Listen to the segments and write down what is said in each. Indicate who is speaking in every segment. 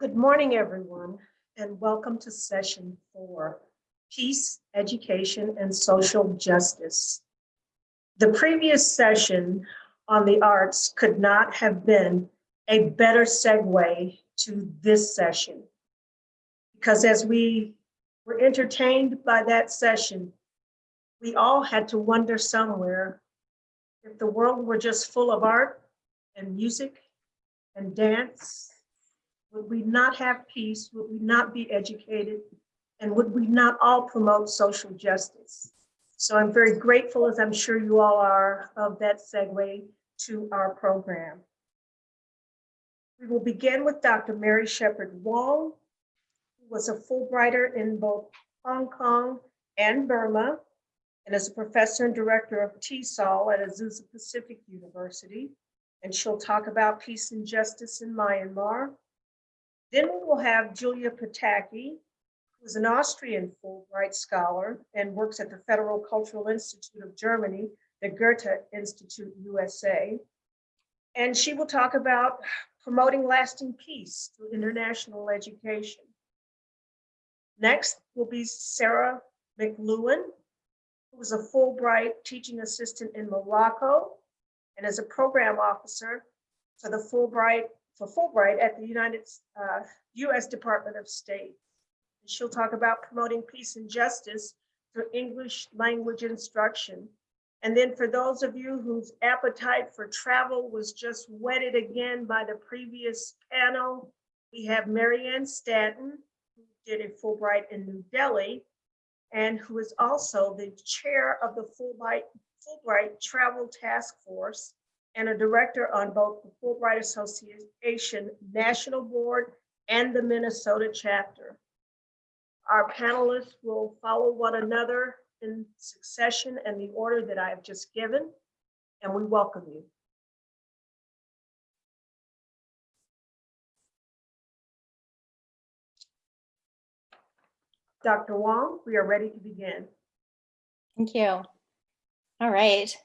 Speaker 1: Good morning, everyone, and welcome to session four, Peace, Education, and Social Justice. The previous session on the arts could not have been a better segue to this session. Because as we were entertained by that session, we all had to wonder somewhere if the world were just full of art and music and dance, would we not have peace? Would we not be educated? And would we not all promote social justice? So I'm very grateful, as I'm sure you all are, of that segue to our program. We will begin with Dr. Mary Shepherd Wong, who was a Fulbrighter in both Hong Kong and Burma, and is a professor and director of TESOL at Azusa Pacific University. And she'll talk about peace and justice in Myanmar. Then we will have Julia Pataki, who's an Austrian Fulbright scholar and works at the Federal Cultural Institute of Germany, the Goethe Institute USA. And she will talk about promoting lasting peace through international education. Next will be Sarah McLuhan, who is a Fulbright teaching assistant in Morocco and is a program officer for the Fulbright for Fulbright at the United uh, U.S. Department of State. She'll talk about promoting peace and justice through English language instruction. And then for those of you whose appetite for travel was just whetted again by the previous panel, we have Marianne Stanton, who did a Fulbright in New Delhi, and who is also the chair of the Fulbright, Fulbright Travel Task Force and a director on both the Fulbright Association National Board and the Minnesota chapter. Our panelists will follow one another in succession and the order that I have just given, and we welcome you. Dr. Wong, we are ready to begin.
Speaker 2: Thank you. All right.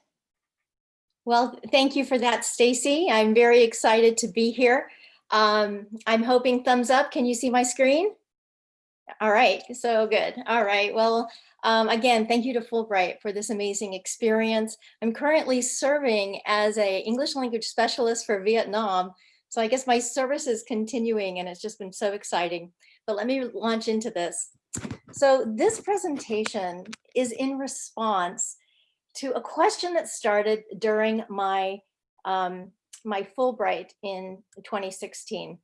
Speaker 2: Well, thank you for that, Stacy. I'm very excited to be here. Um, I'm hoping thumbs up. Can you see my screen? All right, so good. All right, well, um, again, thank you to Fulbright for this amazing experience. I'm currently serving as a English language specialist for Vietnam. So I guess my service is continuing and it's just been so exciting. But let me launch into this. So this presentation is in response to a question that started during my, um, my Fulbright in 2016.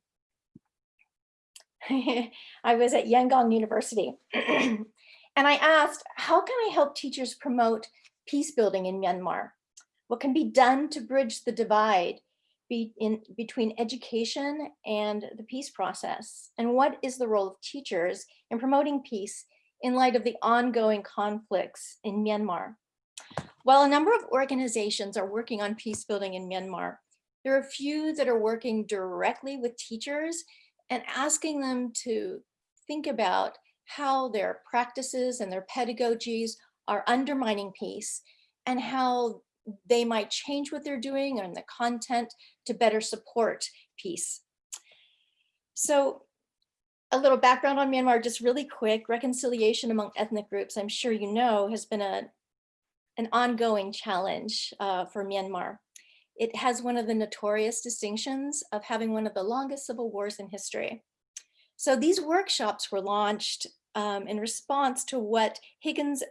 Speaker 2: I was at Yangon University and I asked, how can I help teachers promote peace building in Myanmar? What can be done to bridge the divide be in, between education and the peace process? And what is the role of teachers in promoting peace in light of the ongoing conflicts in Myanmar? While a number of organizations are working on peace building in Myanmar, there are a few that are working directly with teachers and asking them to think about how their practices and their pedagogies are undermining peace and how they might change what they're doing and the content to better support peace. So a little background on Myanmar, just really quick, reconciliation among ethnic groups, I'm sure you know, has been a, an ongoing challenge uh, for Myanmar. It has one of the notorious distinctions of having one of the longest civil wars in history. So these workshops were launched um, in response to what Higgins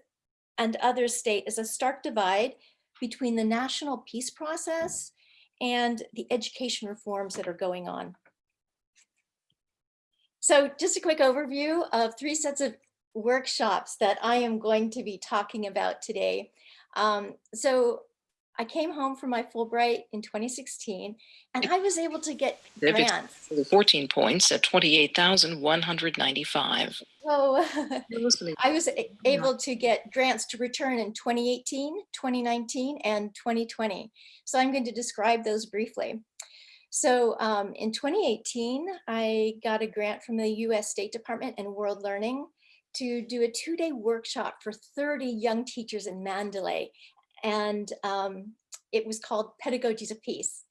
Speaker 2: and others state is a stark divide between the national peace process and the education reforms that are going on. So just a quick overview of three sets of workshops that I am going to be talking about today. Um, so I came home from my Fulbright in 2016 and I was able to get grants.
Speaker 3: 14 points at 28,195.
Speaker 2: So I was able to get grants to return in 2018, 2019, and 2020. So I'm going to describe those briefly. So um, in 2018, I got a grant from the US State Department and World Learning to do a two-day workshop for 30 young teachers in Mandalay and um, it was called Pedagogies of Peace.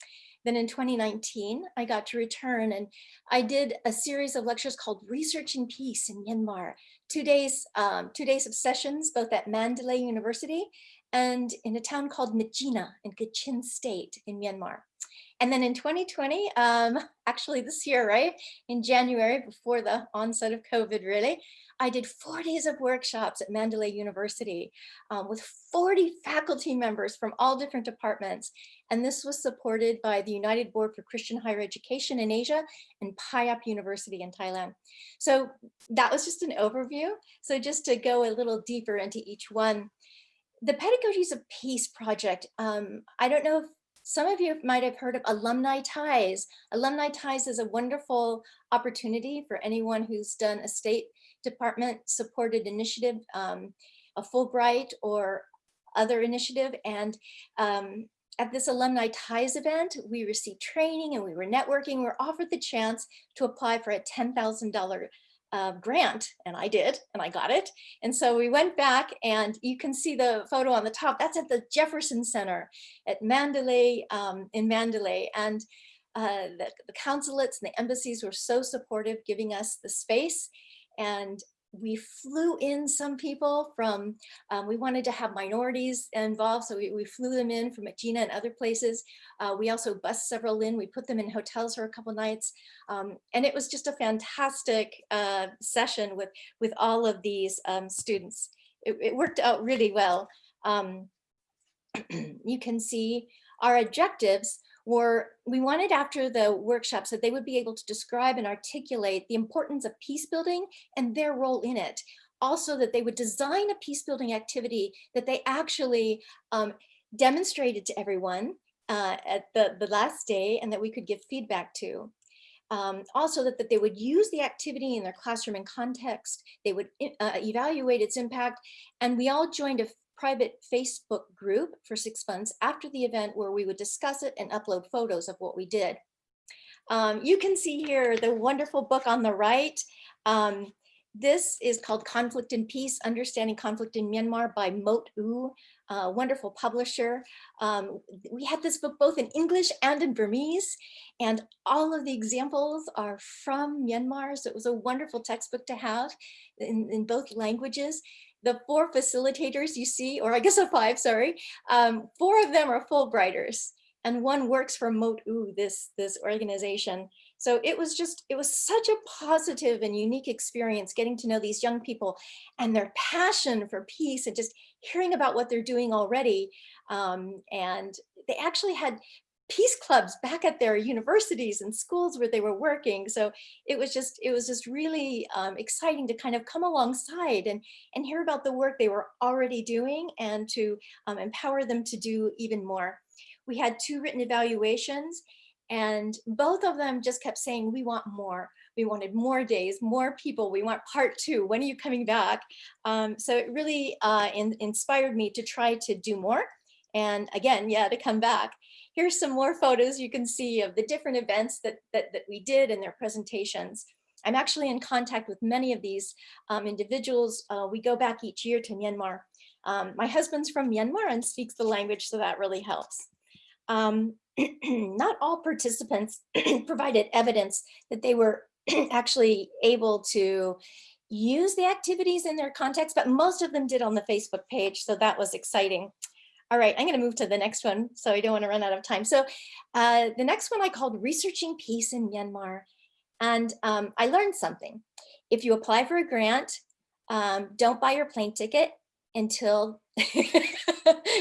Speaker 2: Then in 2019, I got to return and I did a series of lectures called Researching Peace in Myanmar. Two days, um, two days of sessions, both at Mandalay University and in a town called Myitkyina in Kachin State in Myanmar. And then in 2020, um, actually this year, right, in January, before the onset of COVID, really, I did four days of workshops at Mandalay University um, with 40 faculty members from all different departments. And this was supported by the United Board for Christian Higher Education in Asia and Payap University in Thailand. So that was just an overview. So just to go a little deeper into each one, the Pedagogies of Peace project, um, I don't know if some of you might have heard of Alumni Ties. Alumni Ties is a wonderful opportunity for anyone who's done a state department supported initiative, um, a Fulbright or other initiative. And um, at this Alumni Ties event, we received training and we were networking. We were offered the chance to apply for a $10,000 uh, grant and I did and I got it. And so we went back and you can see the photo on the top. That's at the Jefferson Center at Mandalay um, in Mandalay. And uh, the, the consulates and the embassies were so supportive giving us the space and we flew in some people from, um, we wanted to have minorities involved, so we, we flew them in from Gina and other places. Uh, we also bused several in, we put them in hotels for a couple nights. Um, and it was just a fantastic uh, session with, with all of these um, students. It, it, worked out really well. Um, you can see our objectives were we wanted after the workshops that they would be able to describe and articulate the importance of peace building and their role in it. Also that they would design a peace building activity that they actually um, demonstrated to everyone uh, at the, the last day and that we could give feedback to. Um, also that, that they would use the activity in their classroom and context, they would uh, evaluate its impact, and we all joined a private Facebook group for six months after the event where we would discuss it and upload photos of what we did. Um, you can see here the wonderful book on the right. Um, this is called Conflict and Peace, Understanding Conflict in Myanmar by Mote Oo, a wonderful publisher. Um, we had this book both in English and in Burmese, and all of the examples are from Myanmar, so it was a wonderful textbook to have in, in both languages the four facilitators you see, or I guess a five, sorry, um, four of them are Fulbrighters and one works for Mote Oo, this, this organization. So it was just, it was such a positive and unique experience getting to know these young people and their passion for peace and just hearing about what they're doing already. Um, and they actually had peace clubs back at their universities and schools where they were working. So it was just it was just really um, exciting to kind of come alongside and, and hear about the work they were already doing and to um, empower them to do even more. We had two written evaluations and both of them just kept saying, we want more. We wanted more days, more people. We want part two. When are you coming back? Um, so it really uh, in, inspired me to try to do more. And again, yeah, to come back here's some more photos you can see of the different events that, that, that we did in their presentations. I'm actually in contact with many of these um, individuals. Uh, we go back each year to Myanmar. Um, my husband's from Myanmar and speaks the language, so that really helps. Um, not all participants provided evidence that they were actually able to use the activities in their context, but most of them did on the Facebook page, so that was exciting. All right, I'm going to move to the next one, so I don't want to run out of time. So uh, the next one I called Researching Peace in Myanmar. And um, I learned something. If you apply for a grant, um, don't buy your plane ticket until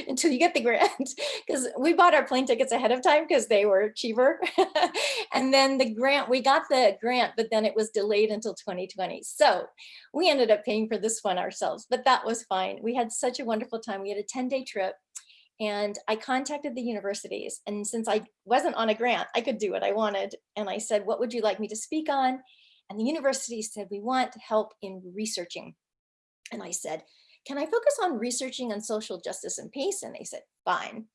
Speaker 2: until you get the grant because we bought our plane tickets ahead of time because they were cheaper and then the grant we got the grant but then it was delayed until 2020 so we ended up paying for this one ourselves but that was fine we had such a wonderful time we had a 10-day trip and I contacted the universities. And since I wasn't on a grant, I could do what I wanted. And I said, what would you like me to speak on? And the university said, we want help in researching. And I said, can I focus on researching on social justice and peace? And they said, fine.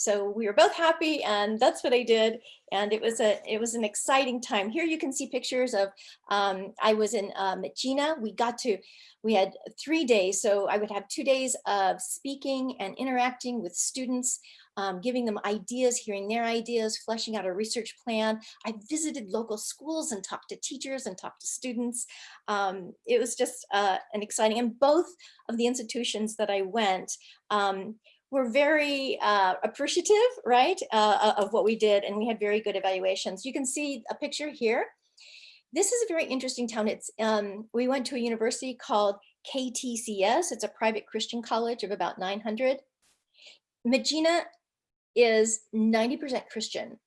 Speaker 2: So we were both happy and that's what I did. And it was a it was an exciting time. Here you can see pictures of, um, I was in Gina. We got to, we had three days. So I would have two days of speaking and interacting with students um, giving them ideas, hearing their ideas, fleshing out a research plan. I visited local schools and talked to teachers and talked to students. Um, it was just uh, an exciting, and both of the institutions that I went um, were very uh, appreciative, right, uh, of what we did, and we had very good evaluations. You can see a picture here. This is a very interesting town. It's um, we went to a university called KTCS. It's a private Christian college of about 900. Myitkyina is 90% Christian,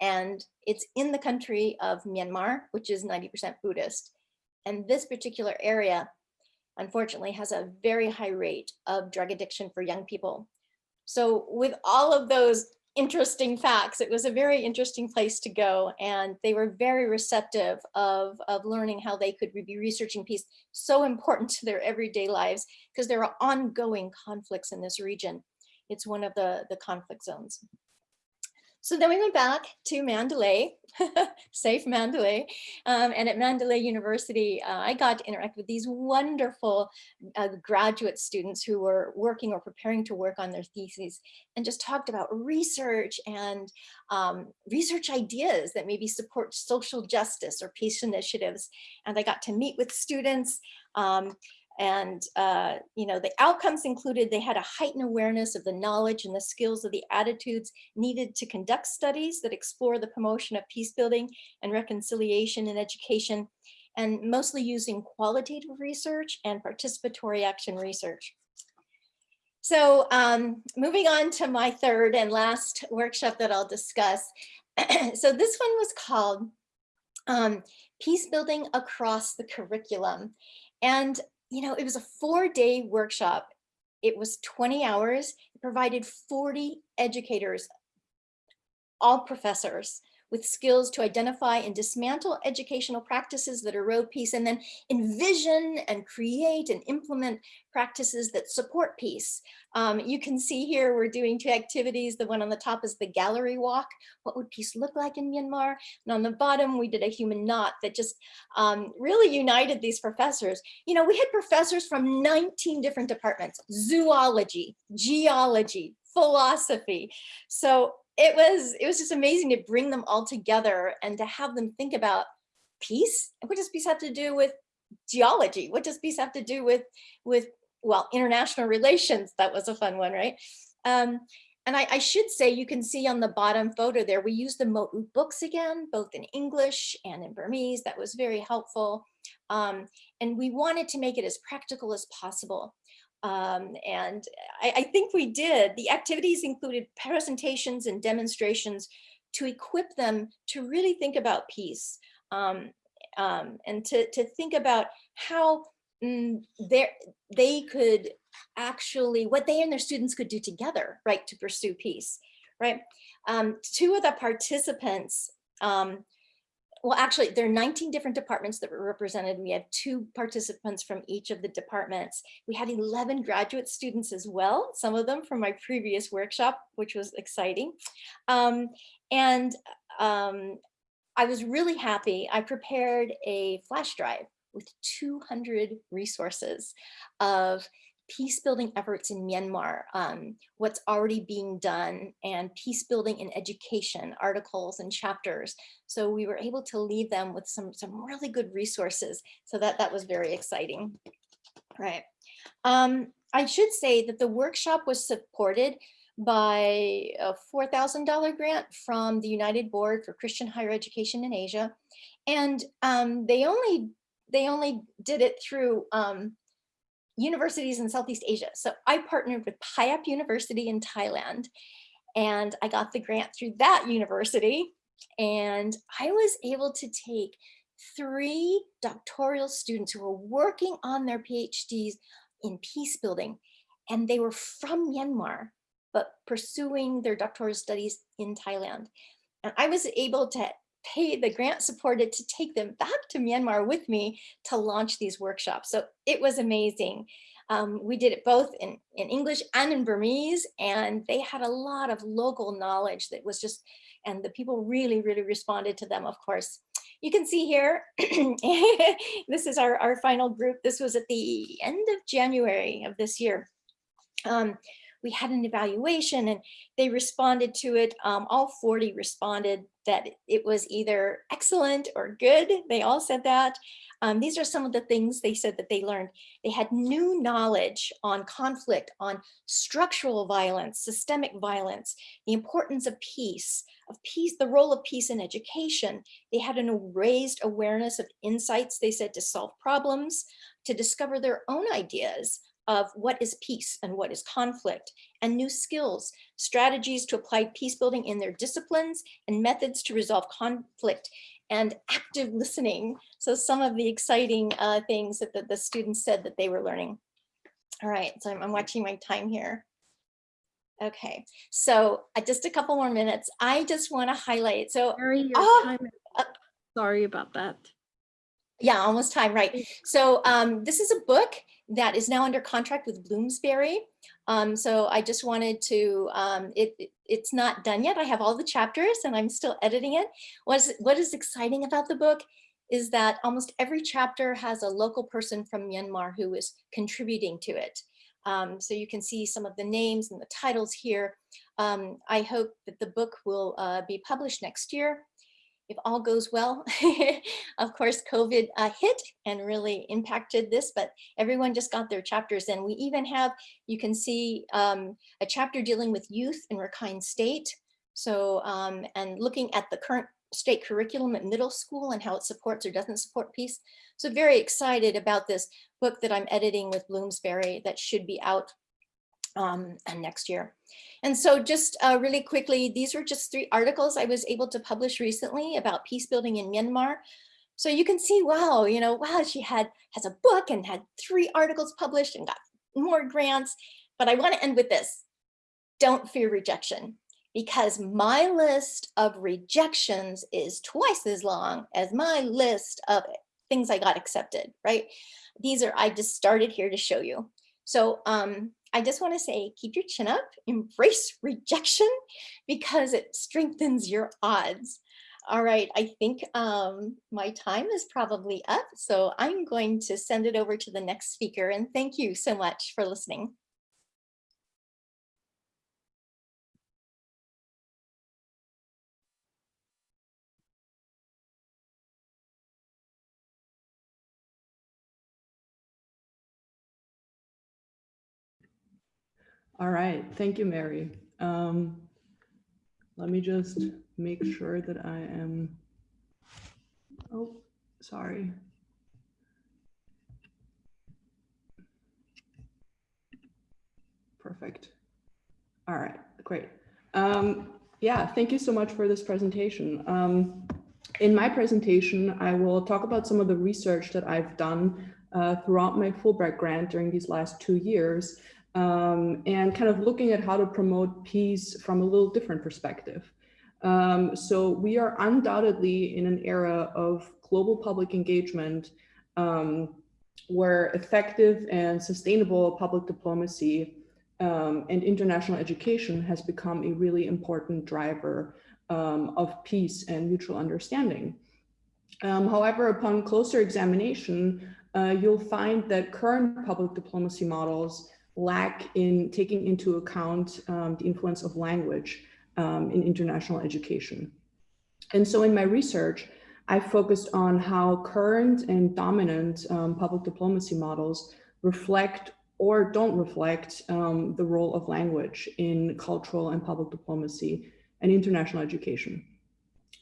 Speaker 2: and it's in the country of Myanmar, which is 90% Buddhist. And this particular area, unfortunately, has a very high rate of drug addiction for young people. So with all of those interesting facts, it was a very interesting place to go. And they were very receptive of, of learning how they could be researching peace, so important to their everyday lives, because there are ongoing conflicts in this region. It's one of the, the conflict zones. So then we went back to Mandalay, safe Mandalay. Um, and at Mandalay University, uh, I got to interact with these wonderful uh, graduate students who were working or preparing to work on their theses and just talked about research and um, research ideas that maybe support social justice or peace initiatives. And I got to meet with students um, and, uh, you know, the outcomes included they had a heightened awareness of the knowledge and the skills of the attitudes needed to conduct studies that explore the promotion of peace building and reconciliation in education, and mostly using qualitative research and participatory action research. So um, moving on to my third and last workshop that I'll discuss. so this one was called um, Peace Building Across the Curriculum. And you know, it was a four day workshop. It was 20 hours, it provided 40 educators, all professors with skills to identify and dismantle educational practices that erode peace and then envision and create and implement practices that support peace. Um, you can see here we're doing two activities. The one on the top is the gallery walk. What would peace look like in Myanmar? And on the bottom, we did a human knot that just um, really united these professors. You know, we had professors from 19 different departments, zoology, geology, philosophy. So it was it was just amazing to bring them all together and to have them think about peace. What does peace have to do with geology? What does peace have to do with with well international relations? That was a fun one, right? Um, and I, I, should say, you can see on the bottom photo there, we used the Mote Oo books again, both in English and in Burmese. That was very helpful. Um, and we wanted to make it as practical as possible. Um, and I, I think we did. The activities included presentations and demonstrations to equip them to really think about peace um, um, and to, to think about how mm, they could actually, what they and their students could do together, right, to pursue peace, right? Um, two of the participants um, well, actually, there are 19 different departments that were represented. We had two participants from each of the departments. We had 11 graduate students as well, some of them from my previous workshop, which was exciting. Um, and um, I was really happy. I prepared a flash drive with 200 resources of peace building efforts in Myanmar, um, what's already being done, and peace building in education, articles and chapters. So we were able to leave them with some, some really good resources. So that, that was very exciting. Right. Um, I should say that the workshop was supported by a $4,000 grant from the United Board for Christian Higher Education in Asia. And um, they only they only did it through um, universities in Southeast Asia. So I partnered with Payap University in Thailand and I got the grant through that university. And I was able to take three doctoral students who were working on their PhDs in peace building. And they were from Myanmar, but pursuing their doctoral studies in Thailand. And I was able to pay the grant supported to take them back to Myanmar with me to launch these workshops. So it was amazing. Um, we did it both in, in English and in Burmese, and they had a lot of local knowledge that was just, and the people really, really responded to them, of course. You can see here, this is our, our final group. This was at the end of January of this year. Um, we had an evaluation and they responded to it. Um, all 40 responded that it was either excellent or good. They all said that. Um, these are some of the things they said that they learned. They had new knowledge on conflict, on structural violence, systemic violence, the importance of peace, of peace, the role of peace in education. They had an raised awareness of insights, they said, to solve problems, to discover their own ideas of what is peace and what is conflict and new skills, strategies to apply peace building in their disciplines and methods to resolve conflict and active listening. So some of the exciting uh, things that the, the, students said that they were learning. All right, so I'm, I'm watching my time here. Okay, so uh, just a couple more minutes. I just want to highlight. So,
Speaker 3: Mary, your
Speaker 2: oh,
Speaker 3: time
Speaker 2: uh.
Speaker 3: Sorry about that.
Speaker 2: yeah, almost time, right. So um, this is a book that is now under contract with Bloomsbury. Um, so I just wanted to, um, it, it, it's not done yet. I have all the chapters and I'm still editing it. What's, what is exciting about the book is that almost every chapter has a local person from Myanmar who is contributing to it. Um, so you can see some of the names and the titles here. Um, I hope that the book will uh, be published next year if all goes well, of course, COVID uh, hit and really impacted this, but everyone just got their chapters and we even have, you can see um, a chapter dealing with youth in Rakhine State. So, um, and looking at the current state curriculum at middle school and how it supports or doesn't support peace. So very excited about this book that I'm editing with Bloomsbury that should be out um, next year. And so just uh, really quickly, these were just three articles I was able to publish recently about peace building in Myanmar. So you can see, wow, you know, wow, she had has a book and had three articles published and got more grants. But I want to end with this. Don't fear rejection because my list of rejections is twice as long as my list of things I got accepted, right? These are, I just started here to show you. So um, I just want to say, keep your chin up, embrace rejection because it strengthens your odds. All right, I think um, my time is probably up, so I'm going to send it over to the next speaker and thank you so much for listening.
Speaker 4: All right, thank you, Mary. Um, let me just make sure that I am, oh, sorry. Perfect. All right, great. Um, yeah, thank you so much for this presentation. Um, in my presentation, I will talk about some of the research that I've done uh, throughout my Fulbright grant during these last two years um, and kind of looking at how to promote peace from a little different perspective. Um, so we are undoubtedly in an era of global public engagement um, where effective and sustainable public diplomacy um, and international education has become a really important driver um, of peace and mutual understanding. Um, however, upon closer examination, uh, you'll find that current public diplomacy models lack in taking into account um, the influence of language um, in international education. And so in my research, I focused on how current and dominant um, public diplomacy models reflect or don't reflect um, the role of language in cultural and public diplomacy and international education.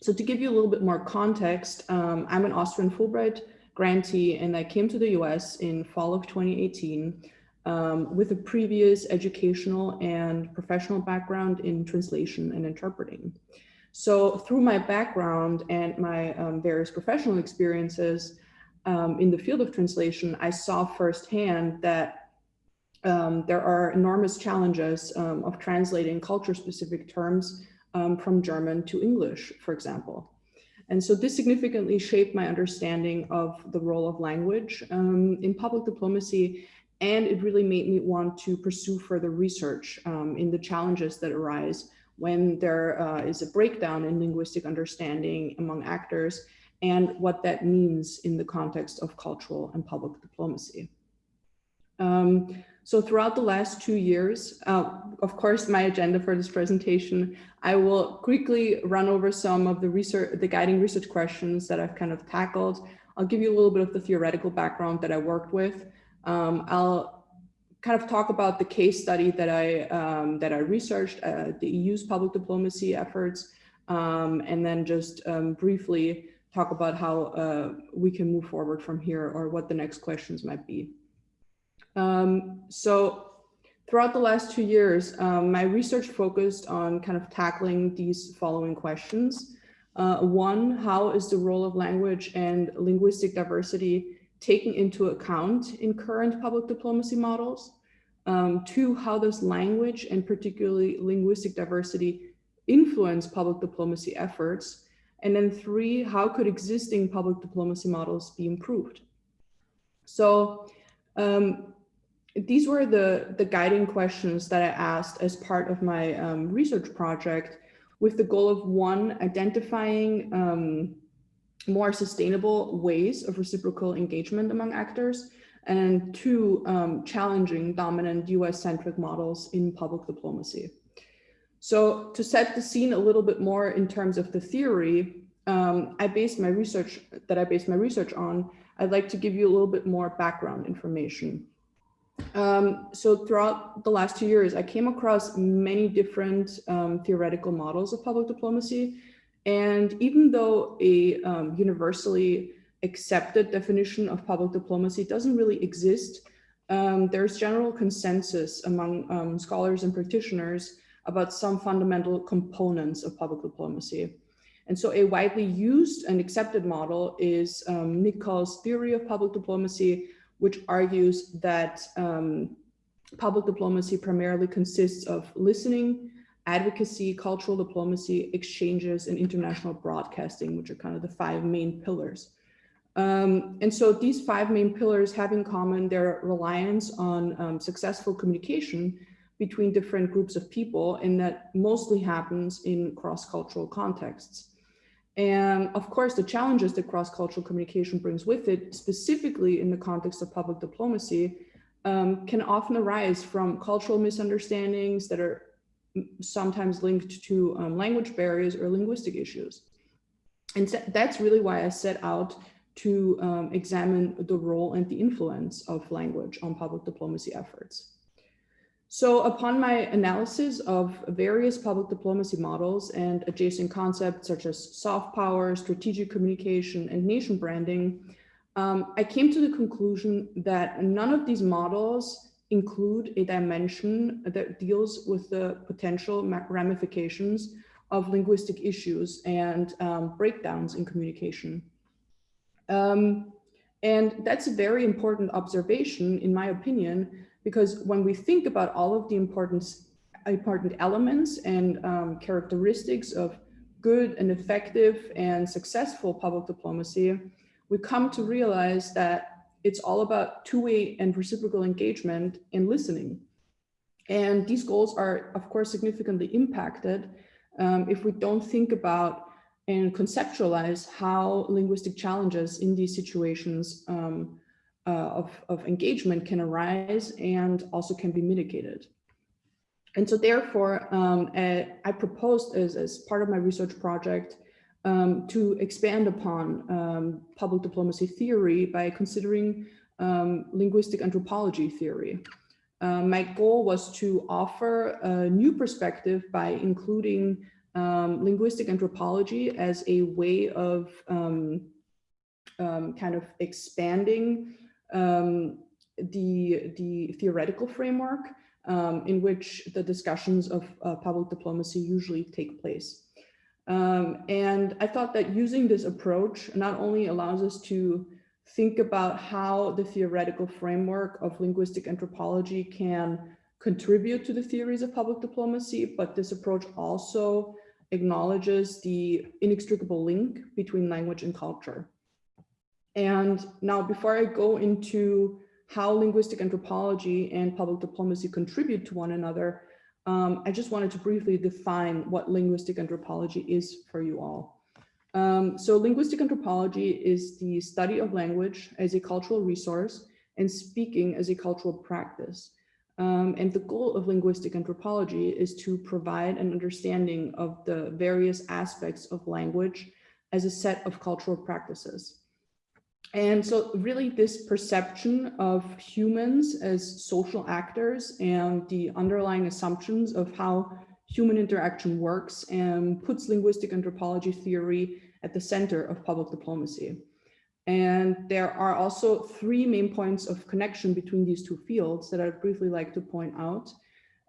Speaker 4: So to give you a little bit more context, um, I'm an Austrian Fulbright grantee and I came to the US in fall of 2018 um, with a previous educational and professional background in translation and interpreting. So through my background and my um, various professional experiences um, in the field of translation, I saw firsthand that um, there are enormous challenges um, of translating culture-specific terms um, from German to English, for example. And so this significantly shaped my understanding of the role of language in public diplomacy and it really made me want to pursue further research um, in the challenges that arise when there uh, is a breakdown in linguistic understanding among actors and what that means in the context of cultural and public diplomacy. Um, so throughout the last two years, uh, of course, my agenda for this presentation, I will quickly run over some of the research, the guiding research questions that I've kind of tackled. I'll give you a little bit of the theoretical background that I worked with. Um, I'll kind of talk about the case study that I um, that I researched, uh, the EU's public diplomacy efforts, um, and then just um, briefly talk about how uh, we can move forward from here or what the next questions might be. Um, so throughout the last two years, um, my research focused on kind of tackling these following questions. Uh, one, how is the role of language and linguistic diversity taken into account in current public diplomacy models? Um, two, how does language and particularly linguistic diversity influence public diplomacy efforts? And then three, how could existing public diplomacy models be improved? So um, these were the, the guiding questions that I asked as part of my um, research project with the goal of one, identifying um, more sustainable ways of reciprocal engagement among actors, and two, um, challenging dominant US-centric models in public diplomacy. So to set the scene a little bit more in terms of the theory, um, I based my research that I based my research on, I'd like to give you a little bit more background information. Um, so throughout the last two years, I came across many different um, theoretical models of public diplomacy. And even though a um, universally accepted definition of public diplomacy doesn't really exist, um, there's general consensus among um, scholars and practitioners about some fundamental components of public diplomacy. And so a widely used and accepted model is um, theory of public diplomacy, which argues that um, public diplomacy primarily consists of listening, advocacy, cultural diplomacy, exchanges, and international broadcasting, which are kind of the five main pillars. Um, and so these five main pillars have in common their reliance on um, successful communication between different groups of people, and that mostly happens in cross-cultural contexts. And of course, the challenges that cross-cultural communication brings with it, specifically in the context of public diplomacy, um, can often arise from cultural misunderstandings that are sometimes linked to um, language barriers or linguistic issues. And that's really why I set out to um, examine the role and the influence of language on public diplomacy efforts. So upon my analysis of various public diplomacy models and adjacent concepts such as soft power, strategic communication, and nation branding, um, I came to the conclusion that none of these models include a dimension that deals with the potential ramifications of linguistic issues and um, breakdowns in communication. Um, and that's a very important observation, in my opinion, because when we think about all of the important, elements and um, characteristics of good and effective and successful public diplomacy, we come to realize that it's all about two-way and reciprocal engagement and listening. And these goals are, of course, significantly impacted um, if we don't think about and conceptualize how linguistic challenges in these situations um, uh, of, of engagement can arise and also can be mitigated. And so therefore, um, uh, I proposed as, as part of my research project um, to expand upon um, public diplomacy theory by considering um, linguistic anthropology theory. Uh, my goal was to offer a new perspective by including um, linguistic anthropology as a way of um, kind of expanding um, the, the theoretical framework um, in which the discussions of uh, public diplomacy usually take place. Um, and I thought that using this approach not only allows us to think about how the theoretical framework of linguistic anthropology can contribute to the theories of public diplomacy, but this approach also acknowledges the inextricable link between language and culture. And now before I go into how linguistic anthropology and public diplomacy contribute to one another, um, I just wanted to briefly define what linguistic anthropology is for you all. Um, so linguistic anthropology is the study of language as a cultural resource and speaking as a cultural practice. Um, and the goal of linguistic anthropology is to provide an understanding of the various aspects of language as a set of cultural practices. And so really this perception of humans as social actors and the underlying assumptions of how human interaction works and puts linguistic anthropology theory at the center of public diplomacy. And there are also three main points of connection between these two fields that I'd briefly like to point out.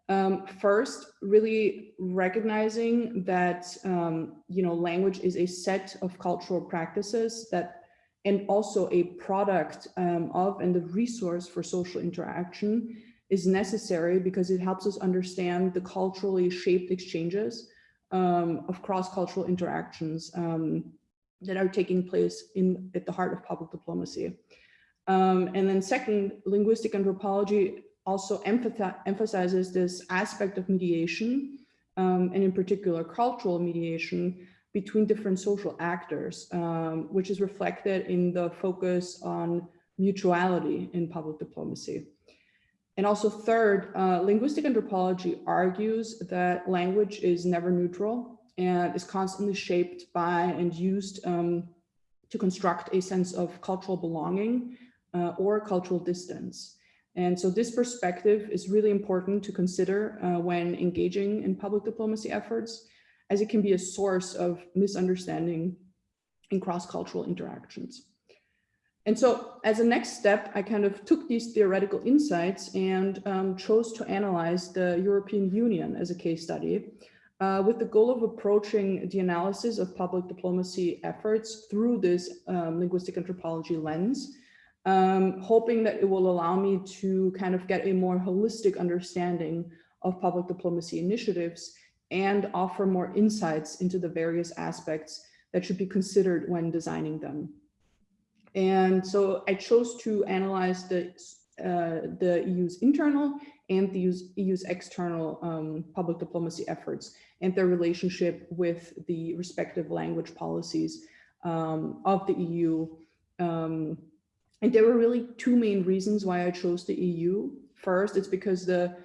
Speaker 4: Um, first, really recognizing that, um, you know, language is a set of cultural practices that and also a product um, of and the resource for social interaction is necessary because it helps us understand the culturally shaped exchanges um, of cross-cultural interactions um, that are taking place in at the heart of public diplomacy. Um, and then second, linguistic anthropology also emphasizes this aspect of mediation, um, and in particular cultural mediation, between different social actors, um, which is reflected in the focus on mutuality in public diplomacy. And also third, uh, linguistic anthropology argues that language is never neutral and is constantly shaped by and used um, to construct a sense of cultural belonging uh, or cultural distance. And so this perspective is really important to consider uh, when engaging in public diplomacy efforts as it can be a source of misunderstanding in cross-cultural interactions. And so as a next step, I kind of took these theoretical insights and um, chose to analyze the European Union as a case study uh, with the goal of approaching the analysis of public diplomacy efforts through this um, linguistic anthropology lens, um, hoping that it will allow me to kind of get a more holistic understanding of public diplomacy initiatives and offer more insights into the various aspects that should be considered when designing them. And so I chose to analyze the, uh, the EU's internal and the EU's, EU's external um, public diplomacy efforts and their relationship with the respective language policies um, of the EU. Um, and there were really two main reasons why I chose the EU. First, it's because the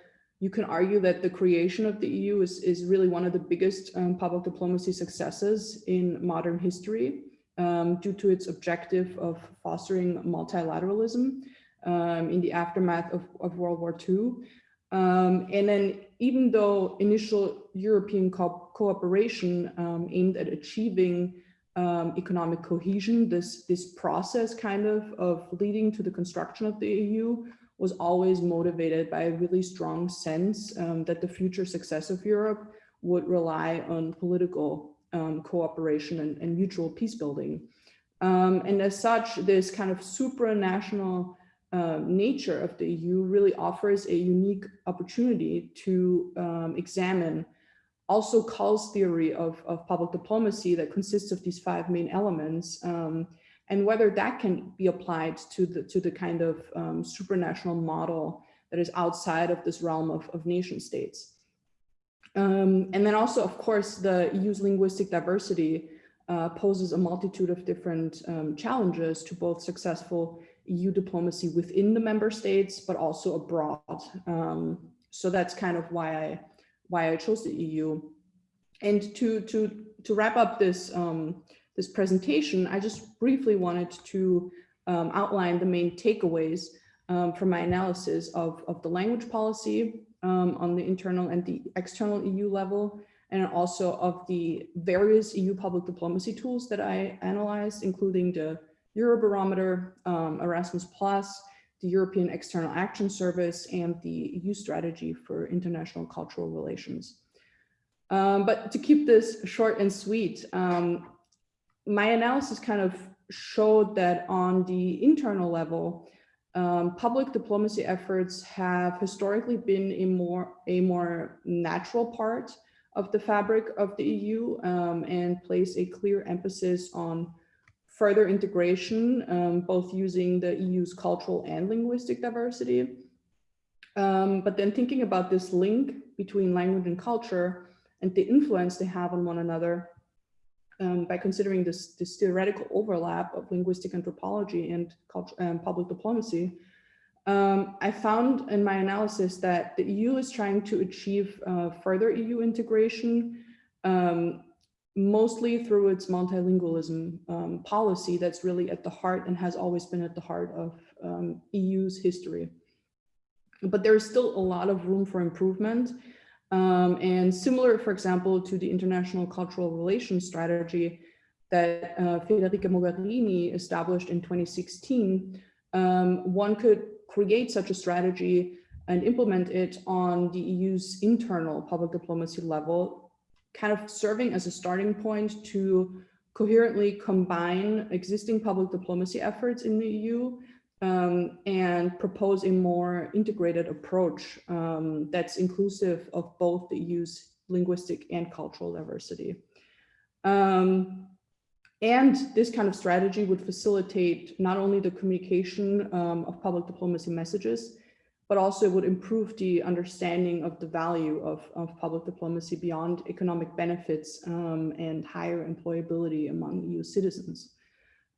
Speaker 4: you can argue that the creation of the EU is, is really one of the biggest um, public diplomacy successes in modern history um, due to its objective of fostering multilateralism um, in the aftermath of, of World War II. Um, and then even though initial European co cooperation um, aimed at achieving um, economic cohesion, this, this process kind of of leading to the construction of the EU was always motivated by a really strong sense um, that the future success of Europe would rely on political um, cooperation and, and, mutual peace building. Um, and as such, this kind of supranational uh, nature of the EU really offers a unique opportunity to um, examine also Cull's theory of, of public diplomacy that consists of these five main elements um, and whether that can be applied to the to the kind of um, supranational model that is outside of this realm of, of nation states. Um, and then also, of course, the EU's linguistic diversity uh, poses a multitude of different um, challenges to both successful EU diplomacy within the member states, but also abroad. Um, so that's kind of why I why I chose the EU. And to to to wrap up this um, this presentation, I just briefly wanted to um, outline the main takeaways um, from my analysis of, of the language policy um, on the internal and the external EU level, and also of the various EU public diplomacy tools that I analyzed, including the Eurobarometer, um, Erasmus Plus, the European External Action Service, and the EU strategy for international cultural relations. Um, but to keep this short and sweet, um, my analysis kind of showed that on the internal level, um, public diplomacy efforts have historically been a more, a more natural part of the fabric of the EU um, and place a clear emphasis on further integration, um, both using the EU's cultural and linguistic diversity. Um, but then thinking about this link between language and culture and the influence they have on one another, um, by considering this, this theoretical overlap of linguistic anthropology and and public diplomacy, Um, I found in my analysis that the EU is trying to achieve uh, further EU integration, um, mostly through its multilingualism um, policy that's really at the heart and has always been at the heart of um, EU's history. But there is still a lot of room for improvement. Um, and similar, for example, to the international cultural relations strategy that uh, Federica Mogherini established in 2016, um, one could create such a strategy and implement it on the EU's internal public diplomacy level, kind of serving as a starting point to coherently combine existing public diplomacy efforts in the EU um, and propose a more integrated approach um, that's inclusive of both the EU's linguistic and cultural diversity. Um, and this kind of strategy would facilitate not only the communication um, of public diplomacy messages, but also would improve the understanding of the value of, of public diplomacy beyond economic benefits um, and higher employability among EU citizens.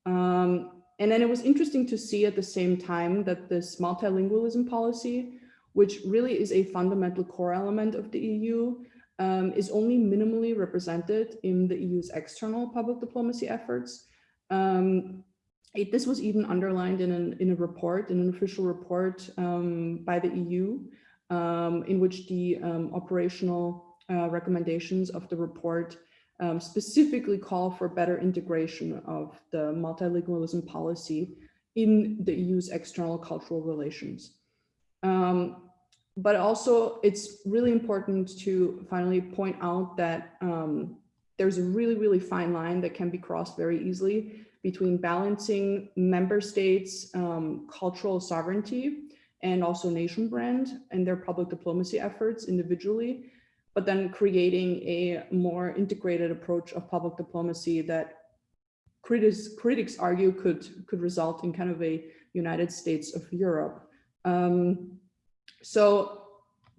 Speaker 4: Um, and then it was interesting to see at the same time that this multilingualism policy, which really is a fundamental core element of the EU, um, is only minimally represented in the EU's external public diplomacy efforts. Um, it, this was even underlined in, an, in a report, in an official report um, by the EU, um, in which the um, operational uh, recommendations of the report um, specifically call for better integration of the multilingualism policy in the EU's external cultural relations. Um, but also it's really important to finally point out that um, there's a really, really fine line that can be crossed very easily between balancing member states' um, cultural sovereignty and also nation brand and their public diplomacy efforts individually, but then creating a more integrated approach of public diplomacy that critics, critics argue could, could result in kind of a United States of Europe. Um, so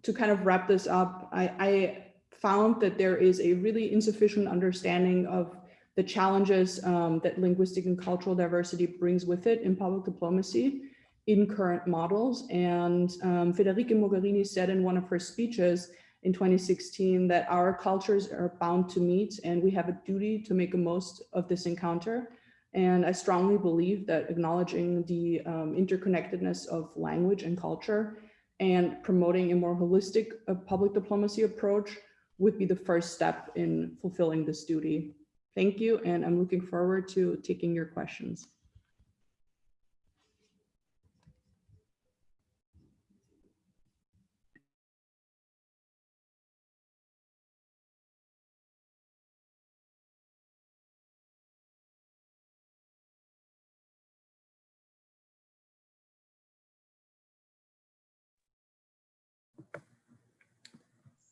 Speaker 4: to kind of wrap this up, I, I, found that there is a really insufficient understanding of the challenges um, that linguistic and cultural diversity brings with it in public diplomacy in current models. And um, Federica Mogherini said in one of her speeches in 2016 that our cultures are bound to meet and we have a duty to make the most of this encounter. And I strongly believe that acknowledging the um, interconnectedness of language and culture and promoting a more holistic uh, public diplomacy approach would be the first step in fulfilling this duty. Thank you, and I'm looking forward to taking your questions.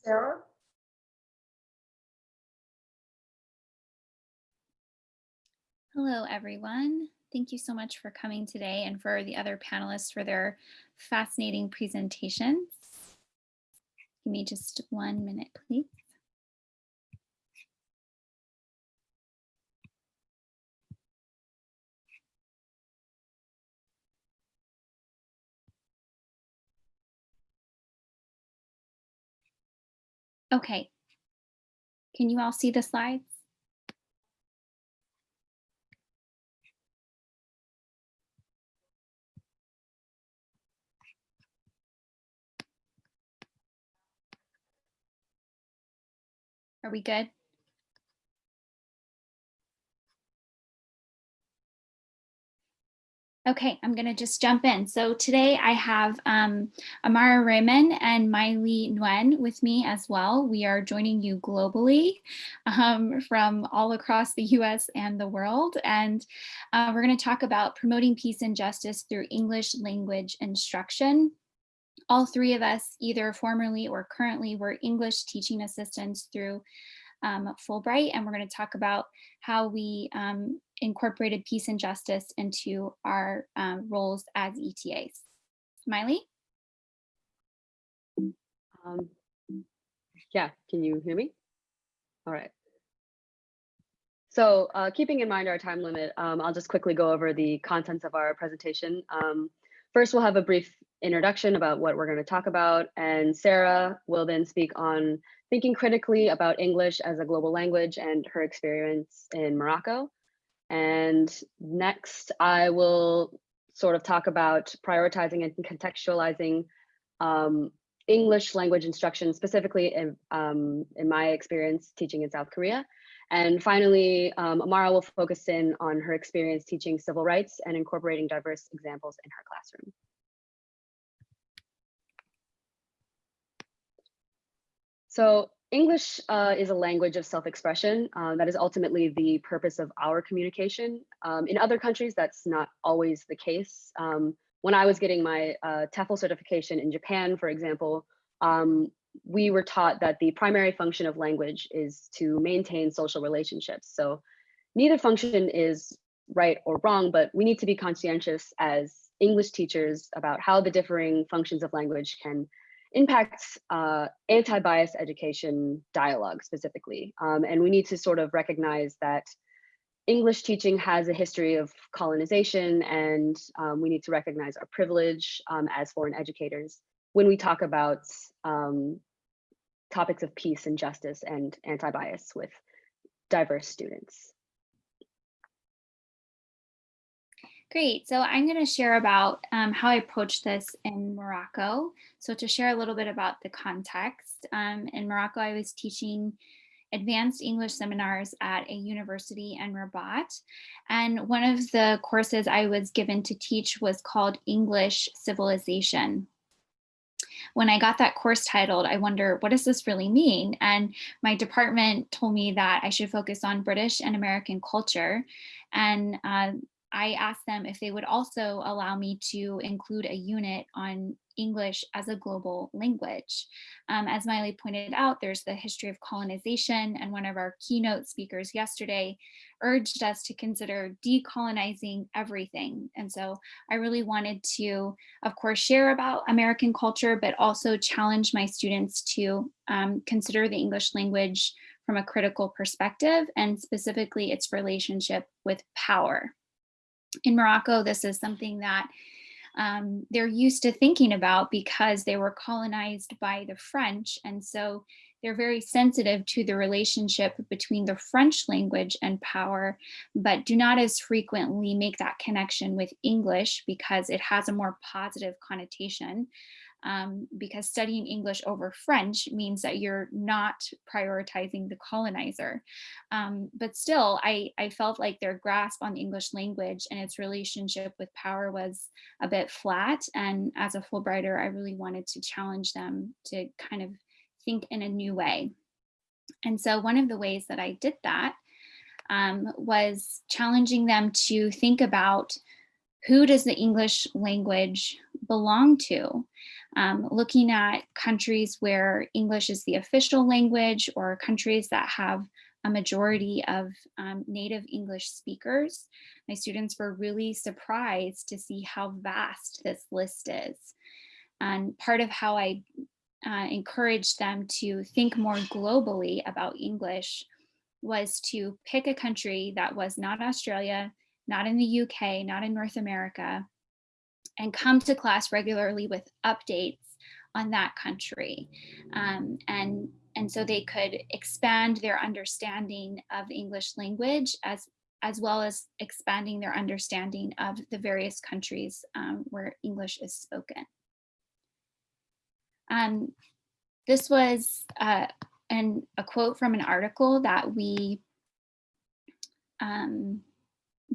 Speaker 1: Sarah?
Speaker 3: Hello, everyone. Thank you so much for coming today and for the other panelists for their fascinating presentations. Give me just one minute, please. Okay. Can you all see the slides? Are we good? Okay, I'm going to just jump in. So today I have um, Amara Raymond and Miley Nguyen with me as well. We are joining you globally um, from all across the US and the world. And uh, we're going to talk about promoting peace and justice through English language instruction. All three of us, either formerly or currently, were English teaching assistants through um, Fulbright, and we're going to talk about how we um, incorporated peace and justice into our um, roles as ETAs. Miley?
Speaker 5: Um, yeah, can you hear me? All right. So uh, keeping in mind our time limit, um, I'll just quickly go over the contents of our presentation. Um, first, we'll have a brief introduction about what we're going to talk about. And Sarah will then speak on thinking critically about English as a global language and her experience in Morocco. And next, I will sort of talk about prioritizing and contextualizing um, English language instruction, specifically in, um, in my experience teaching in South Korea. And finally, um, Amara will focus in on her experience teaching civil rights and incorporating diverse examples in her classroom. So English uh, is a language of self-expression. Uh, that is ultimately the purpose of our communication. Um, in other countries, that's not always the case. Um, when I was getting my uh, TEFL certification in Japan, for example, um, we were taught that the primary function of language is to maintain social relationships. So neither function is right or wrong, but we need to be conscientious as English teachers about how the differing functions of language can impact uh, anti-bias education dialogue specifically. Um, and we need to sort of recognize that English teaching has a history of colonization and um, we need to recognize our privilege um, as foreign educators when we talk about um, topics of peace and justice and anti-bias with diverse students.
Speaker 3: Great. So I'm going to share about um, how I approached this in Morocco. So to share a little bit about the context, um, in Morocco, I was teaching advanced English seminars at a university in Rabat. And one of the courses I was given to teach was called English Civilization. When I got that course titled, I wonder, what does this really mean? And my department told me that I should focus on British and American culture. And uh, I asked them if they would also allow me to include a unit on English as a global language. Um, as Miley pointed out, there's the history of colonization and one of our keynote speakers yesterday urged us to consider decolonizing everything. And so I really wanted to, of course, share about American culture, but also challenge my students to um, consider the English language from a critical perspective and specifically its relationship with power in Morocco, this is something that um, they're used to thinking about because they were colonized by the French. And so they're very sensitive to the relationship between the French language and power, but do not as frequently make that connection with English because it has a more positive connotation um, because studying English over French means that you're not prioritizing the colonizer. Um, but still, I, I felt like their grasp on the English language and its relationship with power was a bit flat. And as a Fulbrighter, I really wanted to challenge them to kind of think in a new way. And so one of the ways that I did that um, was challenging them to think about who does the English language belong to? Um, looking at countries where English is the official language or countries that have a majority of um, native English speakers, my students were really surprised to see how vast this list is. And part of how I uh, encouraged them to think more globally about English was to pick a country that was not Australia, not in the UK, not in North America, and come to class regularly with updates on that country. Um, and, and so they could expand their understanding of the English language as, as well as expanding their understanding of the various countries um, where English is spoken. Um, this was uh, an, a quote from an article that we um,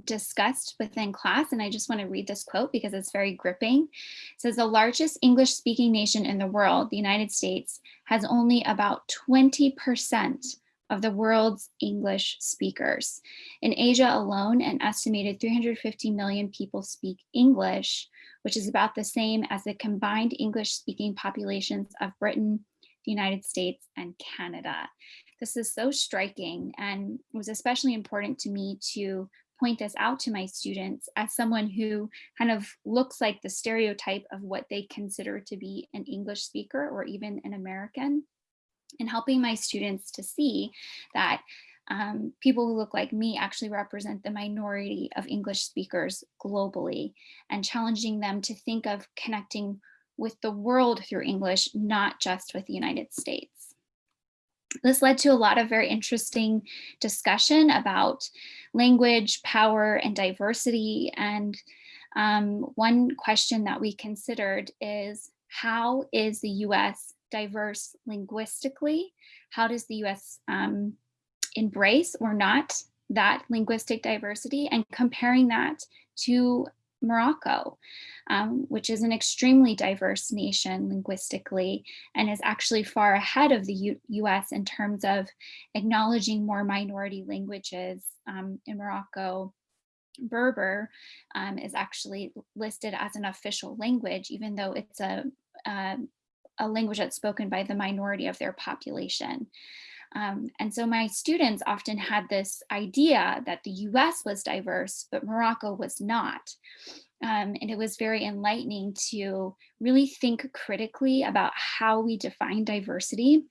Speaker 3: discussed within class, and I just want to read this quote because it's very gripping. It says, the largest English speaking nation in the world, the United States, has only about 20% of the world's English speakers. In Asia alone, an estimated 350 million people speak English, which is about the same as the combined English speaking populations of Britain, the United States, and Canada. This is so striking and was especially important to me to point this out to my students as someone who kind of looks like the stereotype of what they consider to be an English speaker or even an American and helping my students to see that um, people who look like me actually represent the minority of English speakers globally and challenging them to think of connecting with the world through English, not just with the United States. This led to a lot of very interesting discussion about language, power, and diversity. And um, one question that we considered is how is the US diverse linguistically? How does the US um, embrace or not that linguistic diversity and comparing that to Morocco, um, which is an extremely diverse nation linguistically and is actually far ahead of the U US in terms of acknowledging more minority languages um, in Morocco. Berber um, is actually listed as an official language, even though it's a, a, a language that's spoken by the minority of their population. Um, and so my students often had this idea that the US was diverse, but Morocco was not. Um, and it was very enlightening to really think critically about how we define diversity.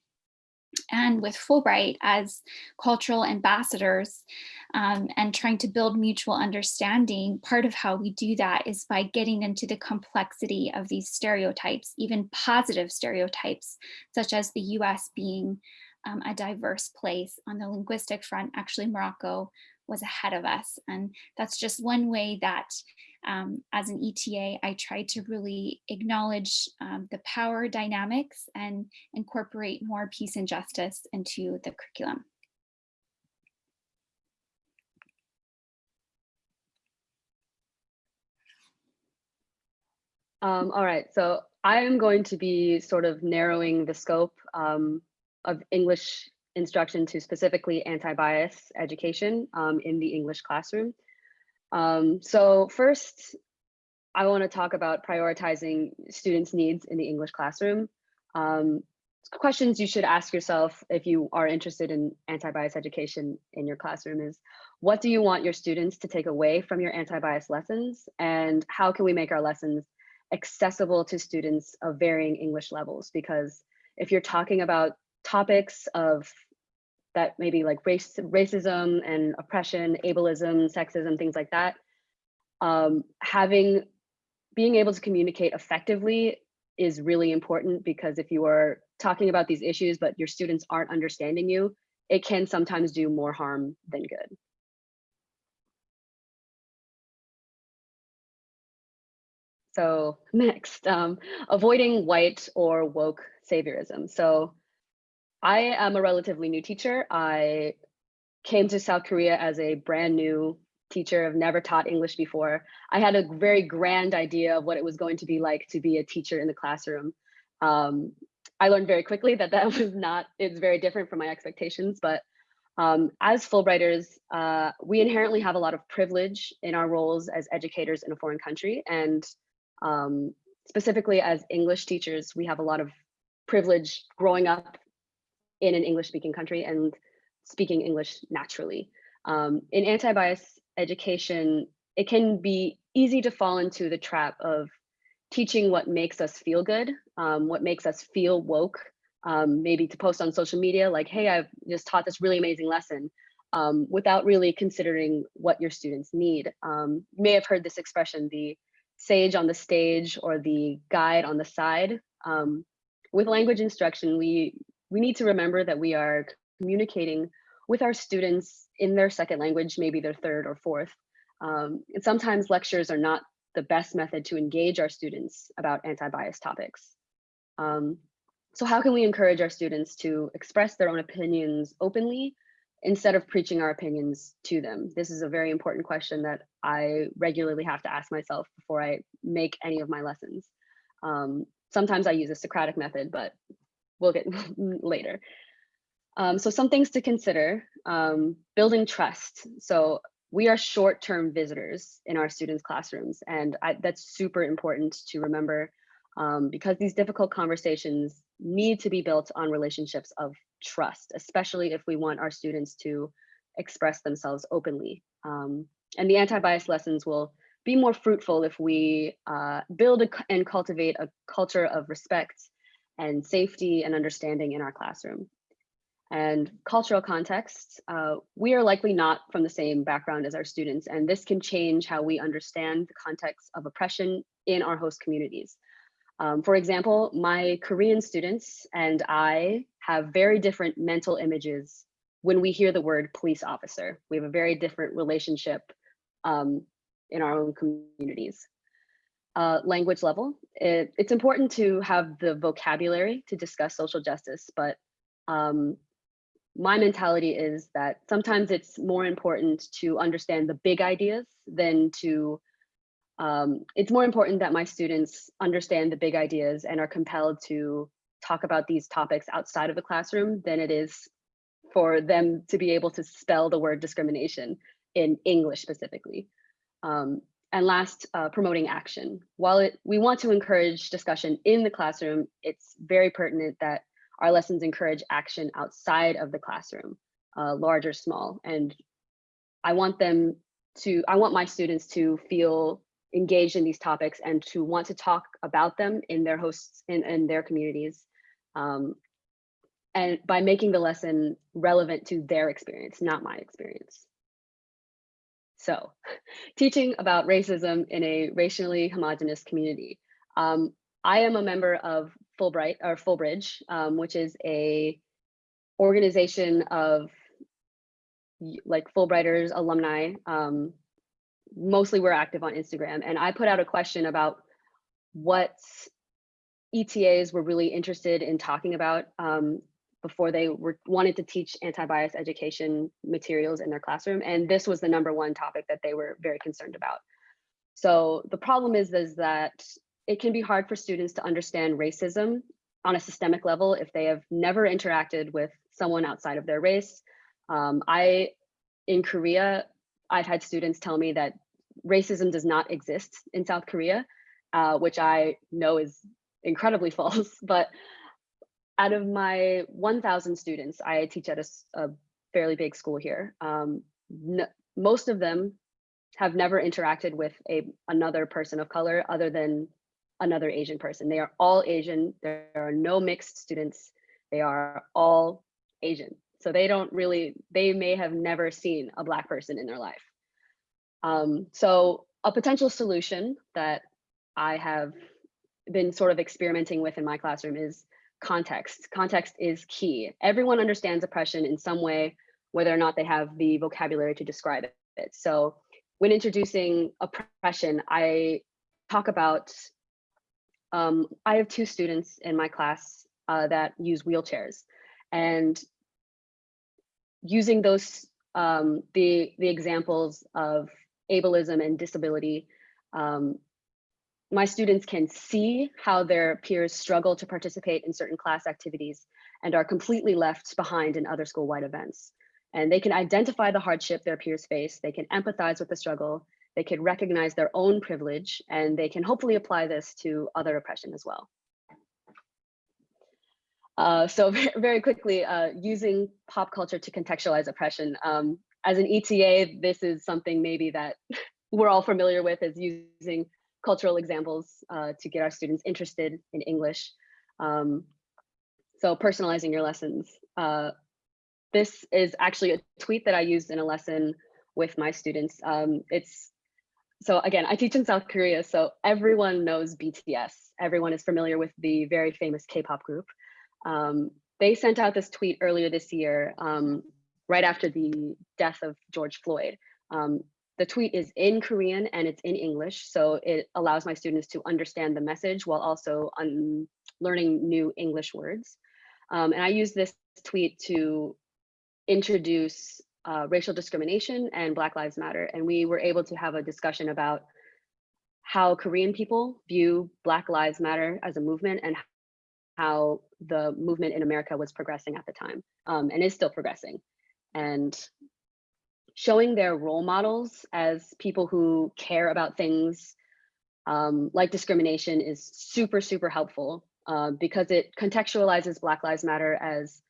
Speaker 3: And with Fulbright as cultural ambassadors um, and trying to build mutual understanding, part of how we do that is by getting into the complexity of these stereotypes, even positive stereotypes, such as the US being um, a diverse place on the linguistic front. Actually, Morocco was ahead of us. And that's just one way that um, as an ETA, I try to really acknowledge um, the power dynamics and incorporate more peace and justice into the curriculum.
Speaker 5: Um, all right, so I am going to be sort of narrowing the scope um, of English instruction to specifically anti-bias education um, in the English classroom. Um, so first, I want to talk about prioritizing students' needs in the English classroom. Um, questions you should ask yourself if you are interested in anti-bias education in your classroom is, what do you want your students to take away from your anti-bias lessons? And how can we make our lessons accessible to students of varying English levels? Because if you're talking about topics of that maybe like race, racism and oppression, ableism, sexism, things like that, um, having, being able to communicate effectively is really important because if you are talking about these issues, but your students aren't understanding you, it can sometimes do more harm than good. So next, um, avoiding white or woke saviorism. So I am a relatively new teacher. I came to South Korea as a brand new teacher. I've never taught English before. I had a very grand idea of what it was going to be like to be a teacher in the classroom. Um, I learned very quickly that that was not, it's very different from my expectations, but um, as Fulbrighters, uh, we inherently have a lot of privilege in our roles as educators in a foreign country. And um, specifically as English teachers, we have a lot of privilege growing up in an English speaking country and speaking English naturally. Um, in anti-bias education, it can be easy to fall into the trap of teaching what makes us feel good, um, what makes us feel woke, um, maybe to post on social media like, hey, I've just taught this really amazing lesson um, without really considering what your students need. Um, you may have heard this expression, the sage on the stage or the guide on the side. Um, with language instruction, we we need to remember that we are communicating with our students in their second language, maybe their third or fourth. Um, and sometimes lectures are not the best method to engage our students about anti-bias topics. Um, so how can we encourage our students to express their own opinions openly instead of preaching our opinions to them? This is a very important question that I regularly have to ask myself before I make any of my lessons. Um, sometimes I use a Socratic method, but we'll get later. Um, so some things to consider, um, building trust. So we are short-term visitors in our students' classrooms, and I, that's super important to remember um, because these difficult conversations need to be built on relationships of trust, especially if we want our students to express themselves openly. Um, and the anti-bias lessons will be more fruitful if we uh, build a, and cultivate a culture of respect and safety and understanding in our classroom. And cultural context, uh, we are likely not from the same background as our students, and this can change how we understand the context of oppression in our host communities. Um, for example, my Korean students and I have very different mental images when we hear the word police officer. We have a very different relationship um, in our own communities. Uh, language level, it, it's important to have the vocabulary to discuss social justice, but um, my mentality is that sometimes it's more important to understand the big ideas than to um, it's more important that my students understand the big ideas and are compelled to talk about these topics outside of the classroom than it is for them to be able to spell the word discrimination in English specifically. Um, and last, uh, promoting action. While it, we want to encourage discussion in the classroom, it's very pertinent that our lessons encourage action outside of the classroom, uh, large or small. And I want them to, I want my students to feel engaged in these topics and to want to talk about them in their hosts in, in their communities. Um, and by making the lesson relevant to their experience, not my experience. So teaching about racism in a racially homogenous community. Um, I am a member of Fulbright or Fulbridge, um, which is a organization of like Fulbrighters alumni. Um, mostly we're active on Instagram and I put out a question about what ETAs were really interested in talking about um, before they were wanted to teach anti-bias education materials in their classroom. And this was the number one topic that they were very concerned about. So the problem is, is that it can be hard for students to understand racism on a systemic level if they have never interacted with someone outside of their race. Um, I, in Korea, I've had students tell me that racism does not exist in South Korea, uh, which I know is incredibly false. But out of my 1,000 students, I teach at a fairly big school here. Um, n- most of them have never interacted with a another person of color other than another Asian person. They are all Asian. There are no mixed students. They are all Asian. So they don't really, they may have never seen a black person in their life. Um, so a potential solution that I have been sort of experimenting with in my classroom is context. Context is key. Everyone understands oppression in some way, whether or not they have the vocabulary to describe it. So when introducing oppression, I talk about, um, I have two students in my class uh, that use wheelchairs and using those, um, the, the examples of ableism and disability, um, my students can see how their peers struggle to participate in certain class activities and are completely left behind in other school-wide events. And they can identify the hardship their peers face, they can empathize with the struggle, they can recognize their own privilege, and they can hopefully apply this to other oppression as well. Uh, so very, quickly, uh, using pop culture to contextualize oppression. Um, as an ETA, this is something maybe that we're all familiar with is using cultural examples uh, to get our students interested in English. Um, so personalizing your lessons. Uh, this is actually a tweet that I used in a lesson with my students. Um, it's so again, I teach in South Korea, so everyone knows BTS. Everyone is familiar with the very famous K-pop group. Um, they sent out this tweet earlier this year, um, right after the death of George Floyd. Um, the tweet is in Korean and it's in English, so it allows my students to understand the message while also learning new English words. Um, and I use this tweet to introduce uh, racial discrimination and Black Lives Matter. And we were able to have a discussion about how Korean people view Black Lives Matter as a movement and how the movement in America was progressing at the time um, and is still progressing. And showing their role models as people who care about things um, like discrimination is super, super helpful uh, because it contextualizes Black Lives Matter as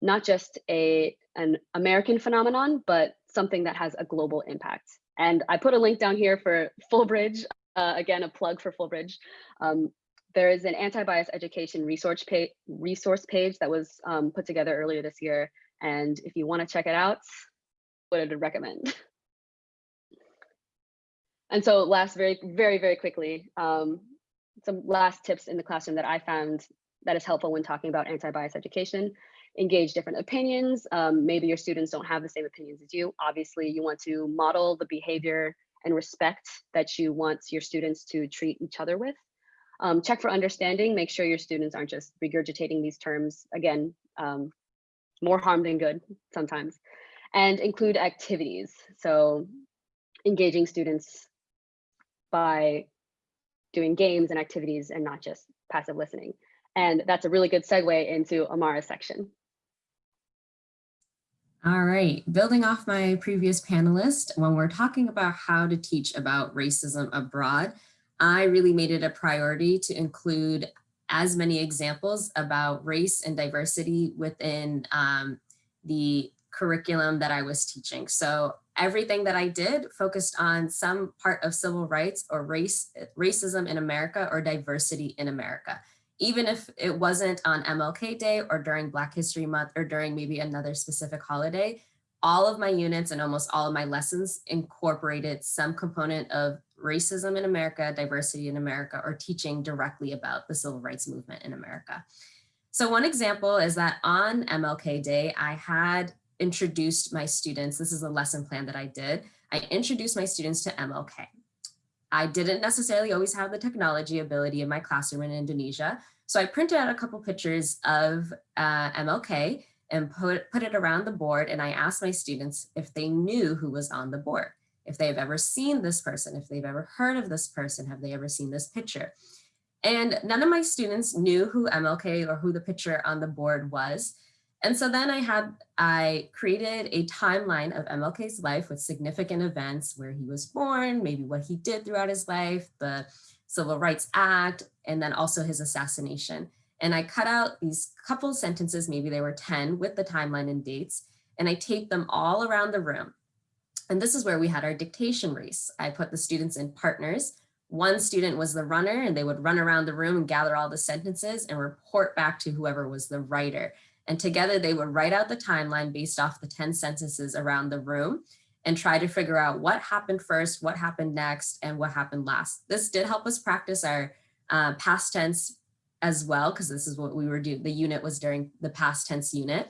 Speaker 5: not just a an American phenomenon, but something that has a global impact. And I put a link down here for Fulbridge, uh, again, a plug for Fulbridge. Um, there is an anti-bias education resource page, resource page that was um, put together earlier this year. And if you want to check it out, what I'd recommend. And so last very, very, very quickly, um, some last tips in the classroom that I found that is helpful when talking about anti-bias education. Engage different opinions. Um, maybe your students don't have the same opinions as you. Obviously, you want to model the behavior and respect that you want your students to treat each other with. Um, check for understanding. Make sure your students aren't just regurgitating these terms. Again, um, more harm than good sometimes. And include activities. So engaging students by doing games and activities and not just passive listening. And that's a really good segue into Amara's section.
Speaker 6: All right, building off my previous panelist, when we're talking about how to teach about racism abroad, I really made it a priority to include as many examples about race and diversity within um, the curriculum that I was teaching. So everything that I did focused on some part of civil rights or race, racism in America or diversity in America. Even if it wasn't on MLK Day or during Black History Month or during maybe another specific holiday, all of my units and almost all of my lessons incorporated some component of racism in America, diversity in America, or teaching directly about the civil rights movement in America. So one example is that on MLK Day, I had introduced my students, this is a lesson plan that I did, I introduced my students to MLK. I didn't necessarily always have the technology ability in my classroom in Indonesia, so I printed out a couple pictures of uh, MLK and put, put it around the board and I asked my students if they knew who was on the board, if they've ever seen this person, if they've ever heard of this person, have they ever seen this picture? And none of my students knew who MLK or who the picture on the board was. And so then I had, I created a timeline of MLK's life with significant events where he was born, maybe what he did throughout his life, the Civil Rights Act, and then also his assassination. And I cut out these couple sentences, maybe they were 10 with the timeline and dates, and I taped them all around the room. And this is where we had our dictation race. I put the students in partners. One student was the runner and they would run around the room and gather all the sentences and report back to whoever was the writer. And together they would write out the timeline based off the 10 sentences around the room and try to figure out what happened first, what happened next, and what happened last. This did help us practice our uh, past tense as well, because this is what we were doing. The unit was during the past tense unit.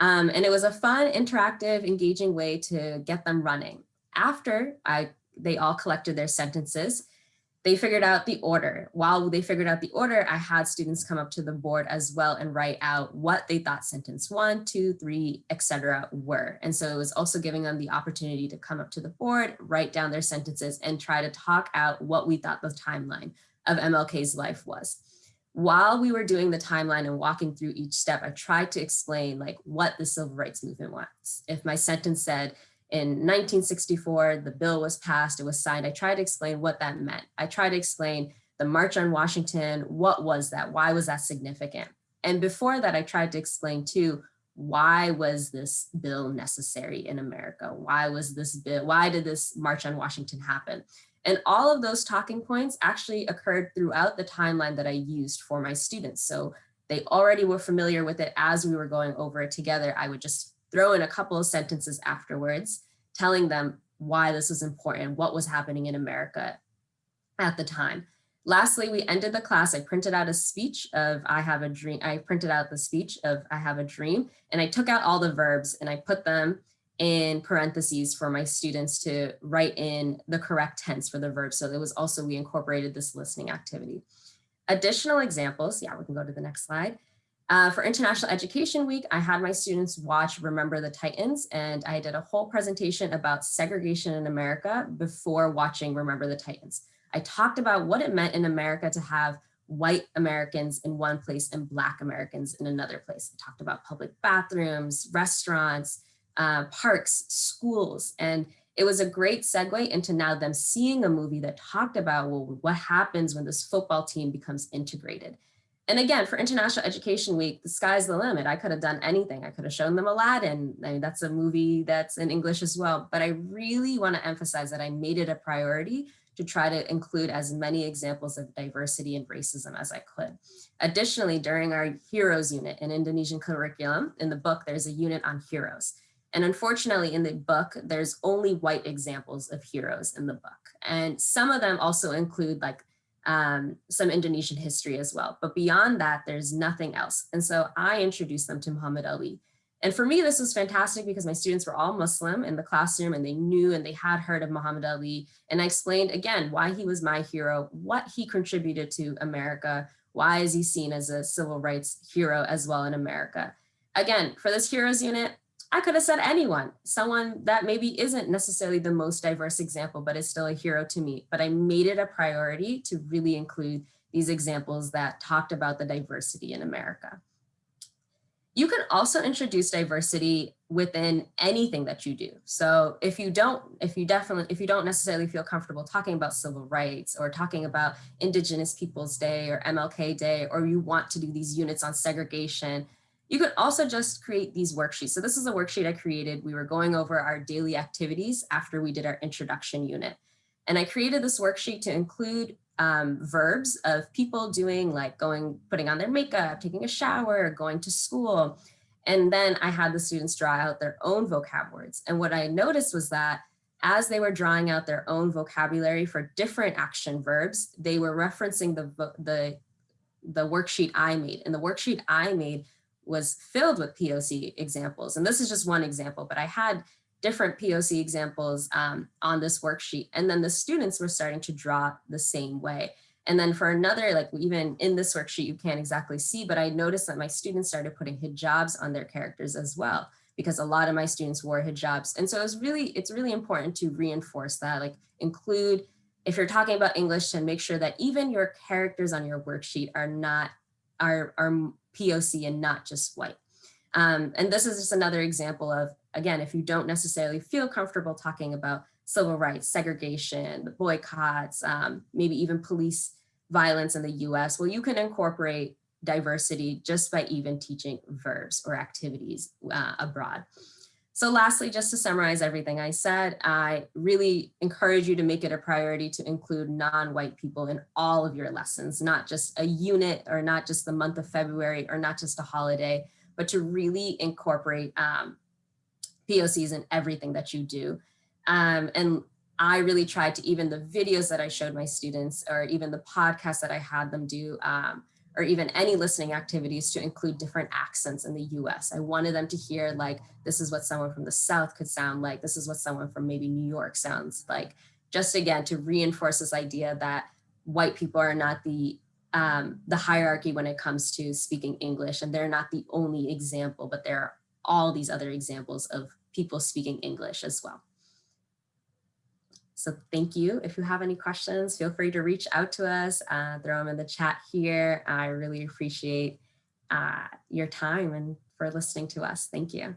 Speaker 6: Um, and it was a fun, interactive, engaging way to get them running. After I, they all collected their sentences, they figured out the order. While they figured out the order, I had students come up to the board as well and write out what they thought sentence one, two, three, etc. were. And so it was also giving them the opportunity to come up to the board, write down their sentences and try to talk out what we thought the timeline of MLK's life was. While we were doing the timeline and walking through each step, I tried to explain like what the civil rights movement was. If my sentence said, in 1964, the bill was passed, it was signed. I tried to explain what that meant. I tried to explain the March on Washington, what was that? Why was that significant? And before that, I tried to explain too, why was this bill necessary in America? Why was this bill, why did this March on Washington happen? And all of those talking points actually occurred throughout the timeline that I used for my students. So they already were familiar with it as we were going over it together. I would just throw in a couple of sentences afterwards, telling them why this was important, what was happening in America at the time. Lastly, we ended the class. I printed out a speech of I have a dream. I printed out the speech of I have a dream and I took out all the verbs and I put them in parentheses for my students to write in the correct tense for the verb. So it was also, we incorporated this listening activity. Additional examples, yeah, we can go to the next slide. Uh, for International Education Week, I had my students watch Remember the Titans, and I did a whole presentation about segregation in America before watching Remember the Titans. I talked about what it meant in America to have white Americans in one place and black Americans in another place. I talked about public bathrooms, restaurants, uh, parks, schools, and it was a great segue into now them seeing a movie that talked about well, what happens when this football team becomes integrated. And again, for International Education Week, the sky's the limit. I could have done anything. I could have shown them Aladdin. I mean, that's a movie that's in English as well. But I really want to emphasize that I made it a priority to try to include as many examples of diversity and racism as I could. Additionally, during our heroes unit in Indonesian curriculum, in the book, there's a unit on heroes. And unfortunately, in the book, there's only white examples of heroes in the book. And some of them also include like um, some Indonesian history as well. But beyond that, there's nothing else. And so I introduced them to Muhammad Ali. And for me, this was fantastic because my students were all Muslim in the classroom and they knew and they had heard of Muhammad Ali. And I explained again why he was my hero, what he contributed to America, why is he seen as a civil rights hero as well in America. Again, for this heroes unit, I could have said anyone, someone that maybe isn't necessarily the most diverse example, but is still a hero to me. But I made it a priority to really include these examples that talked about the diversity in America. You can also introduce diversity within anything that you do. So if you don't, if you definitely, if you don't necessarily feel comfortable talking about civil rights or talking about Indigenous Peoples Day or MLK Day, or you want to do these units on segregation, you could also just create these worksheets. So this is a worksheet I created. We were going over our daily activities after we did our introduction unit. And I created this worksheet to include um, verbs of people doing like going, putting on their makeup, taking a shower, going to school. And then I had the students draw out their own vocab words. And what I noticed was that as they were drawing out their own vocabulary for different action verbs, they were referencing the, the, the worksheet I made. And the worksheet I made was filled with POC examples. And this is just one example, but I had different POC examples um, on this worksheet. And then the students were starting to draw the same way. And then for another, like even in this worksheet, you can't exactly see, but I noticed that my students started putting hijabs on their characters as well, because a lot of my students wore hijabs. And so it's really, it's really important to reinforce that, like include, if you're talking about English, to make sure that even your characters on your worksheet are not, are, are POC and not just white. Um, and this is just another example of, again, if you don't necessarily feel comfortable talking about civil rights, segregation, the boycotts, um, maybe even police violence in the US, well, you can incorporate diversity just by even teaching verbs or activities uh, abroad. So lastly, just to summarize everything I said, I really encourage you to make it a priority to include non-white people in all of your lessons, not just a unit or not just the month of February or not just a holiday, but to really incorporate um, POCs in everything that you do. Um, and I really tried to even the videos that I showed my students or even the podcasts that I had them do um, or even any listening activities to include different accents in the US. I wanted them to hear like, this is what someone from the South could sound like. This is what someone from maybe New York sounds like. Just again, to reinforce this idea that white people are not the um, the hierarchy when it comes to speaking English and they're not the only example, but there are all these other examples of people speaking English as well. So thank you. If you have any questions, feel free to reach out to us, uh, throw them in the chat here. I really appreciate uh, your time and for listening to us. Thank you.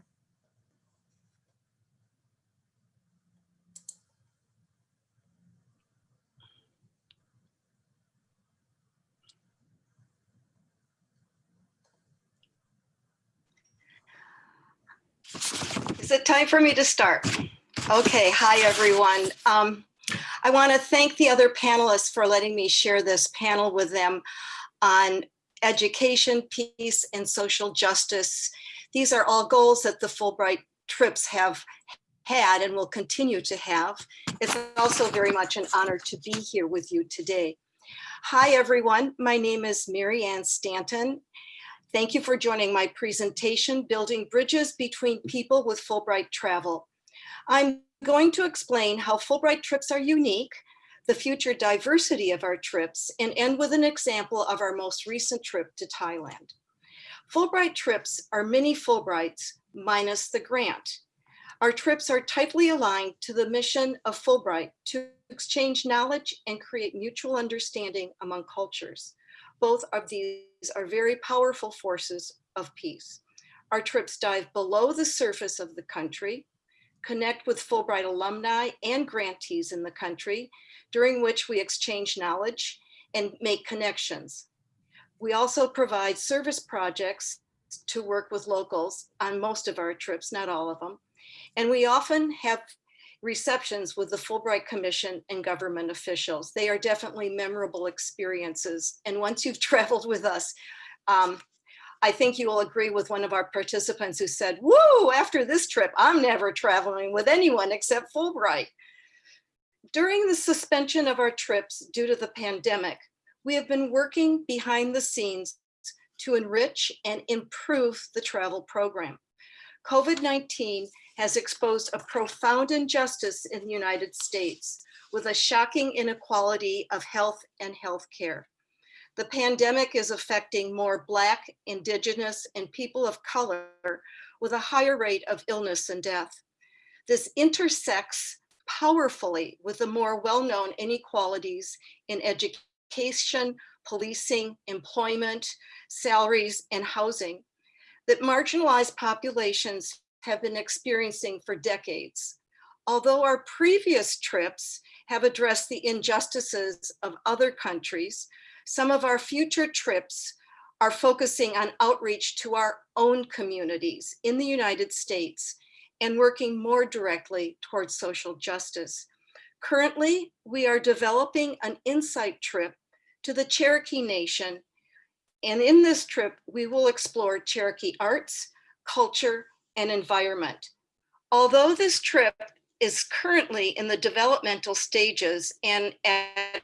Speaker 7: Is it time for me to start? Okay, hi everyone. Um, I want to thank the other panelists for letting me share this panel with them on education, peace, and social justice. These are all goals that the Fulbright trips have had and will continue to have. It's also very much an honor to be here with you today. Hi everyone, my name is Mary Ann Stanton. Thank you for joining my presentation, Building Bridges Between People with Fulbright Travel. I'm going to explain how Fulbright trips are unique, the future diversity of our trips, and end with an example of our most recent trip to Thailand. Fulbright trips are mini Fulbrights minus the grant. Our trips are tightly aligned to the mission of Fulbright to exchange knowledge and create mutual understanding among cultures. Both of these are very powerful forces of peace. Our trips dive below the surface of the country, connect with Fulbright alumni and grantees in the country, during which we exchange knowledge and make connections. We also provide service projects to work with locals on most of our trips, not all of them. And we often have receptions with the Fulbright Commission and government officials. They are definitely memorable experiences. And once you've traveled with us, um, I think you will agree with one of our participants who said, woo, after this trip, I'm never traveling with anyone except Fulbright. During the suspension of our trips due to the pandemic, we have been working behind the scenes to enrich and improve the travel program. COVID-19 has exposed a profound injustice in the United States with a shocking inequality of health and health care. The pandemic is affecting more Black, Indigenous, and people of color with a higher rate of illness and death. This intersects powerfully with the more well-known inequalities in education, policing, employment, salaries, and housing that marginalized populations have been experiencing for decades. Although our previous trips have addressed the injustices of other countries, some of our future trips are focusing on outreach to our own communities in the United States and working more directly towards social justice. Currently, we are developing an insight trip to the Cherokee Nation. And in this trip, we will explore Cherokee arts, culture, and environment. Although this trip is currently in the developmental stages and at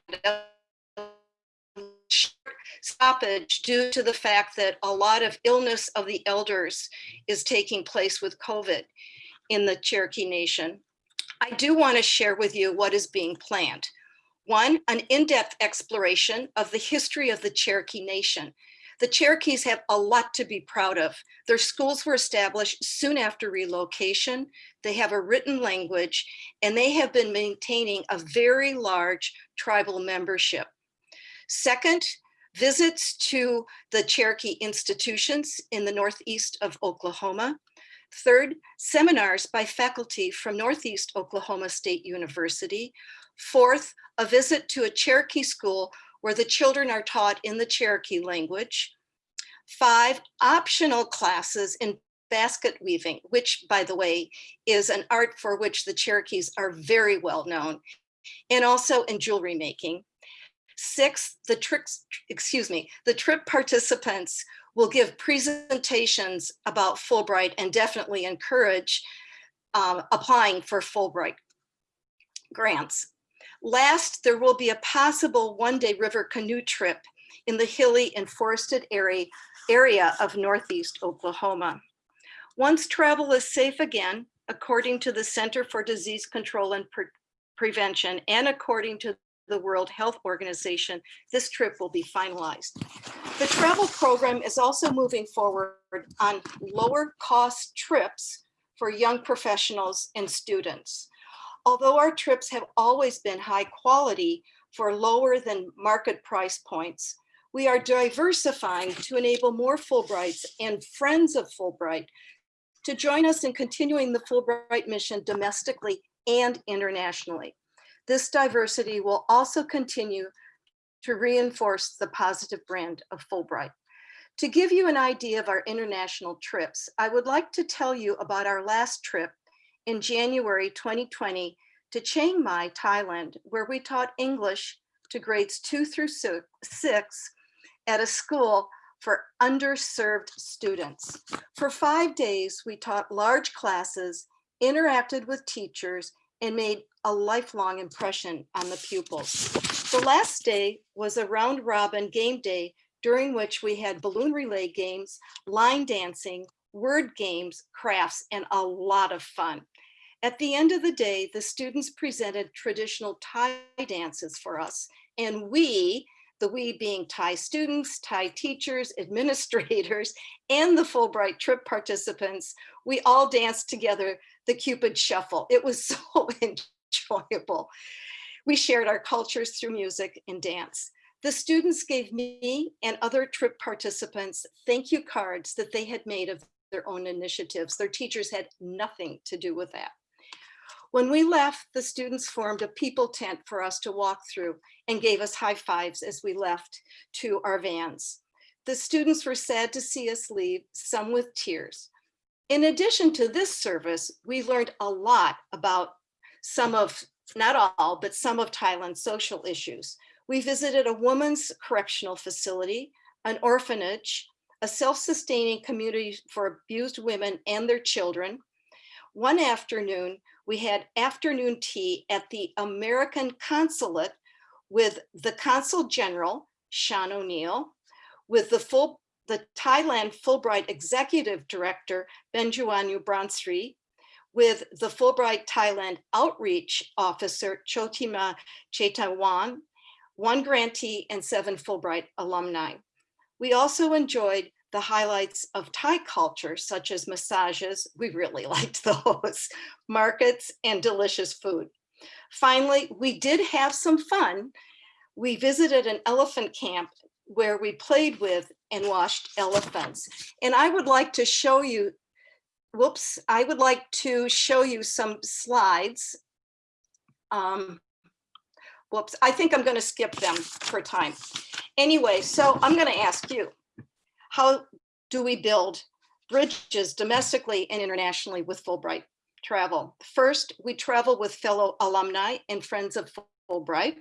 Speaker 7: stoppage due to the fact that a lot of illness of the elders is taking place with COVID in the Cherokee Nation. I do want to share with you what is being planned. One, an in-depth exploration of the history of the Cherokee Nation. The Cherokees have a lot to be proud of. Their schools were established soon after relocation. They have a written language and they have been maintaining a very large tribal membership. Second, visits to the Cherokee institutions in the Northeast of Oklahoma. Third, seminars by faculty from Northeast Oklahoma State University. Fourth, a visit to a Cherokee school where the children are taught in the Cherokee language. Five, optional classes in basket weaving, which by the way, is an art for which the Cherokees are very well known, and also in jewelry making. Six, the tricks, excuse me, the trip participants will give presentations about Fulbright and definitely encourage um, applying for Fulbright grants. Last, there will be a possible one-day river canoe trip in the hilly and forested area, area of Northeast Oklahoma. Once travel is safe again, according to the Center for Disease Control and Pre Prevention and according to the World Health Organization, this trip will be finalized. The travel program is also moving forward on lower cost trips for young professionals and students. Although our trips have always been high quality for lower than market price points, we are diversifying to enable more Fulbrights and friends of Fulbright to join us in continuing the Fulbright mission domestically and internationally. This diversity will also continue to reinforce the positive brand of Fulbright. To give you an idea of our international trips, I would like to tell you about our last trip in January 2020 to Chiang Mai, Thailand, where we taught English to grades two through six at a school for underserved students. For five days, we taught large classes, interacted with teachers, and made a lifelong impression on the pupils. The last day was a round robin game day during which we had balloon relay games, line dancing, word games, crafts, and a lot of fun. At the end of the day, the students presented traditional Thai dances for us, and we, the we being Thai students, Thai teachers, administrators, and the Fulbright trip participants, we all danced together the Cupid Shuffle. It was so enjoyable. We shared our cultures through music and dance. The students gave me and other trip participants thank you cards that they had made of their own initiatives. Their teachers had nothing to do with that. When we left, the students formed a people tent for us to walk through and gave us high fives as we left to our vans. The students were sad to see us leave, some with tears. In addition to this service, we learned a lot about some of, not all, but some of Thailand's social issues. We visited a woman's correctional facility, an orphanage, a self-sustaining community for abused women and their children. One afternoon, we had afternoon tea at the American consulate with the consul general, Sean O'Neill, with the full, the Thailand Fulbright Executive Director, Benjuanu Bransri, with the Fulbright Thailand Outreach Officer, Chotima Chetawan, one grantee and seven Fulbright alumni. We also enjoyed the highlights of Thai culture, such as massages, we really liked those, markets, and delicious food. Finally, we did have some fun. We visited an elephant camp where we played with and washed elephants. And I would like to show you, whoops, I would like to show you some slides. Um, whoops, I think I'm going to skip them for time. Anyway, so I'm going to ask you, how do we build bridges domestically and internationally with Fulbright travel? First, we travel with fellow alumni and friends of Fulbright,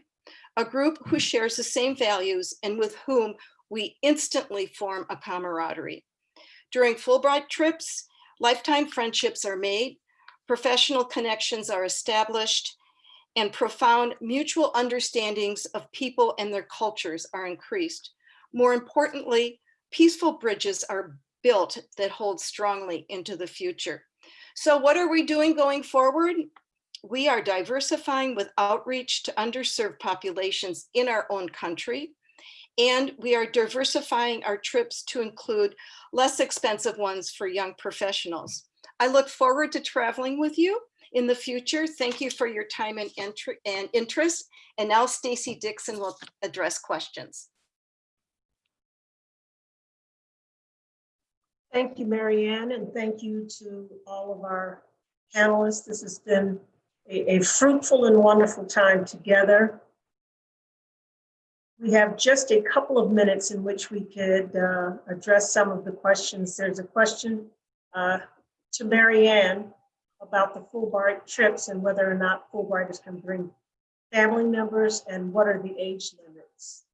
Speaker 7: a group who shares the same values and with whom we instantly form a camaraderie. During Fulbright trips, lifetime friendships are made, professional connections are established, and profound mutual understandings of people and their cultures are increased. More importantly, peaceful bridges are built that hold strongly into the future. So what are we doing going forward? We are diversifying with outreach to underserved populations in our own country. And we are diversifying our trips to include less expensive ones for young professionals. I look forward to traveling with you in the future. Thank you for your time and, and interest. And now Stacy Dixon will address questions.
Speaker 1: Thank you, Marianne, and thank you to all of our panelists. This has been a, a fruitful and wonderful time together. We have just a couple of minutes in which we could uh, address some of the questions. There's a question uh, to Marianne about the Fulbright trips and whether or not Fulbrighters can bring family members and what are the age limits?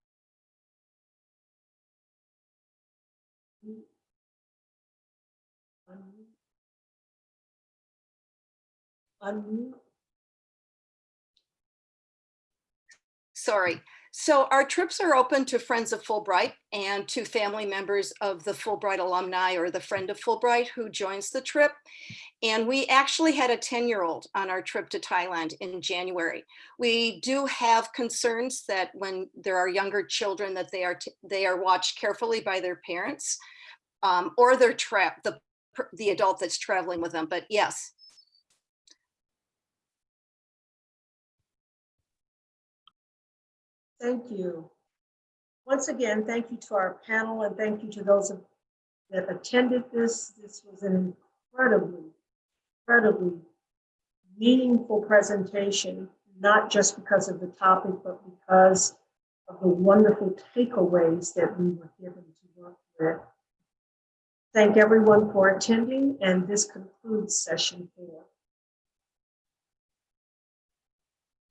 Speaker 7: Sorry. So our trips are open to friends of Fulbright and to family members of the Fulbright alumni or the friend of Fulbright who joins the trip. And we actually had a 10-year-old on our trip to Thailand in January. We do have concerns that when there are younger children that they are they are watched carefully by their parents um, or their trap the the adult that's traveling with them. But yes,
Speaker 1: Thank you. Once again, thank you to our panel and thank you to those that attended this. This was an incredibly, incredibly meaningful presentation, not just because of the topic, but because of the wonderful takeaways that we were given to work with. Thank everyone for attending, and this concludes session four.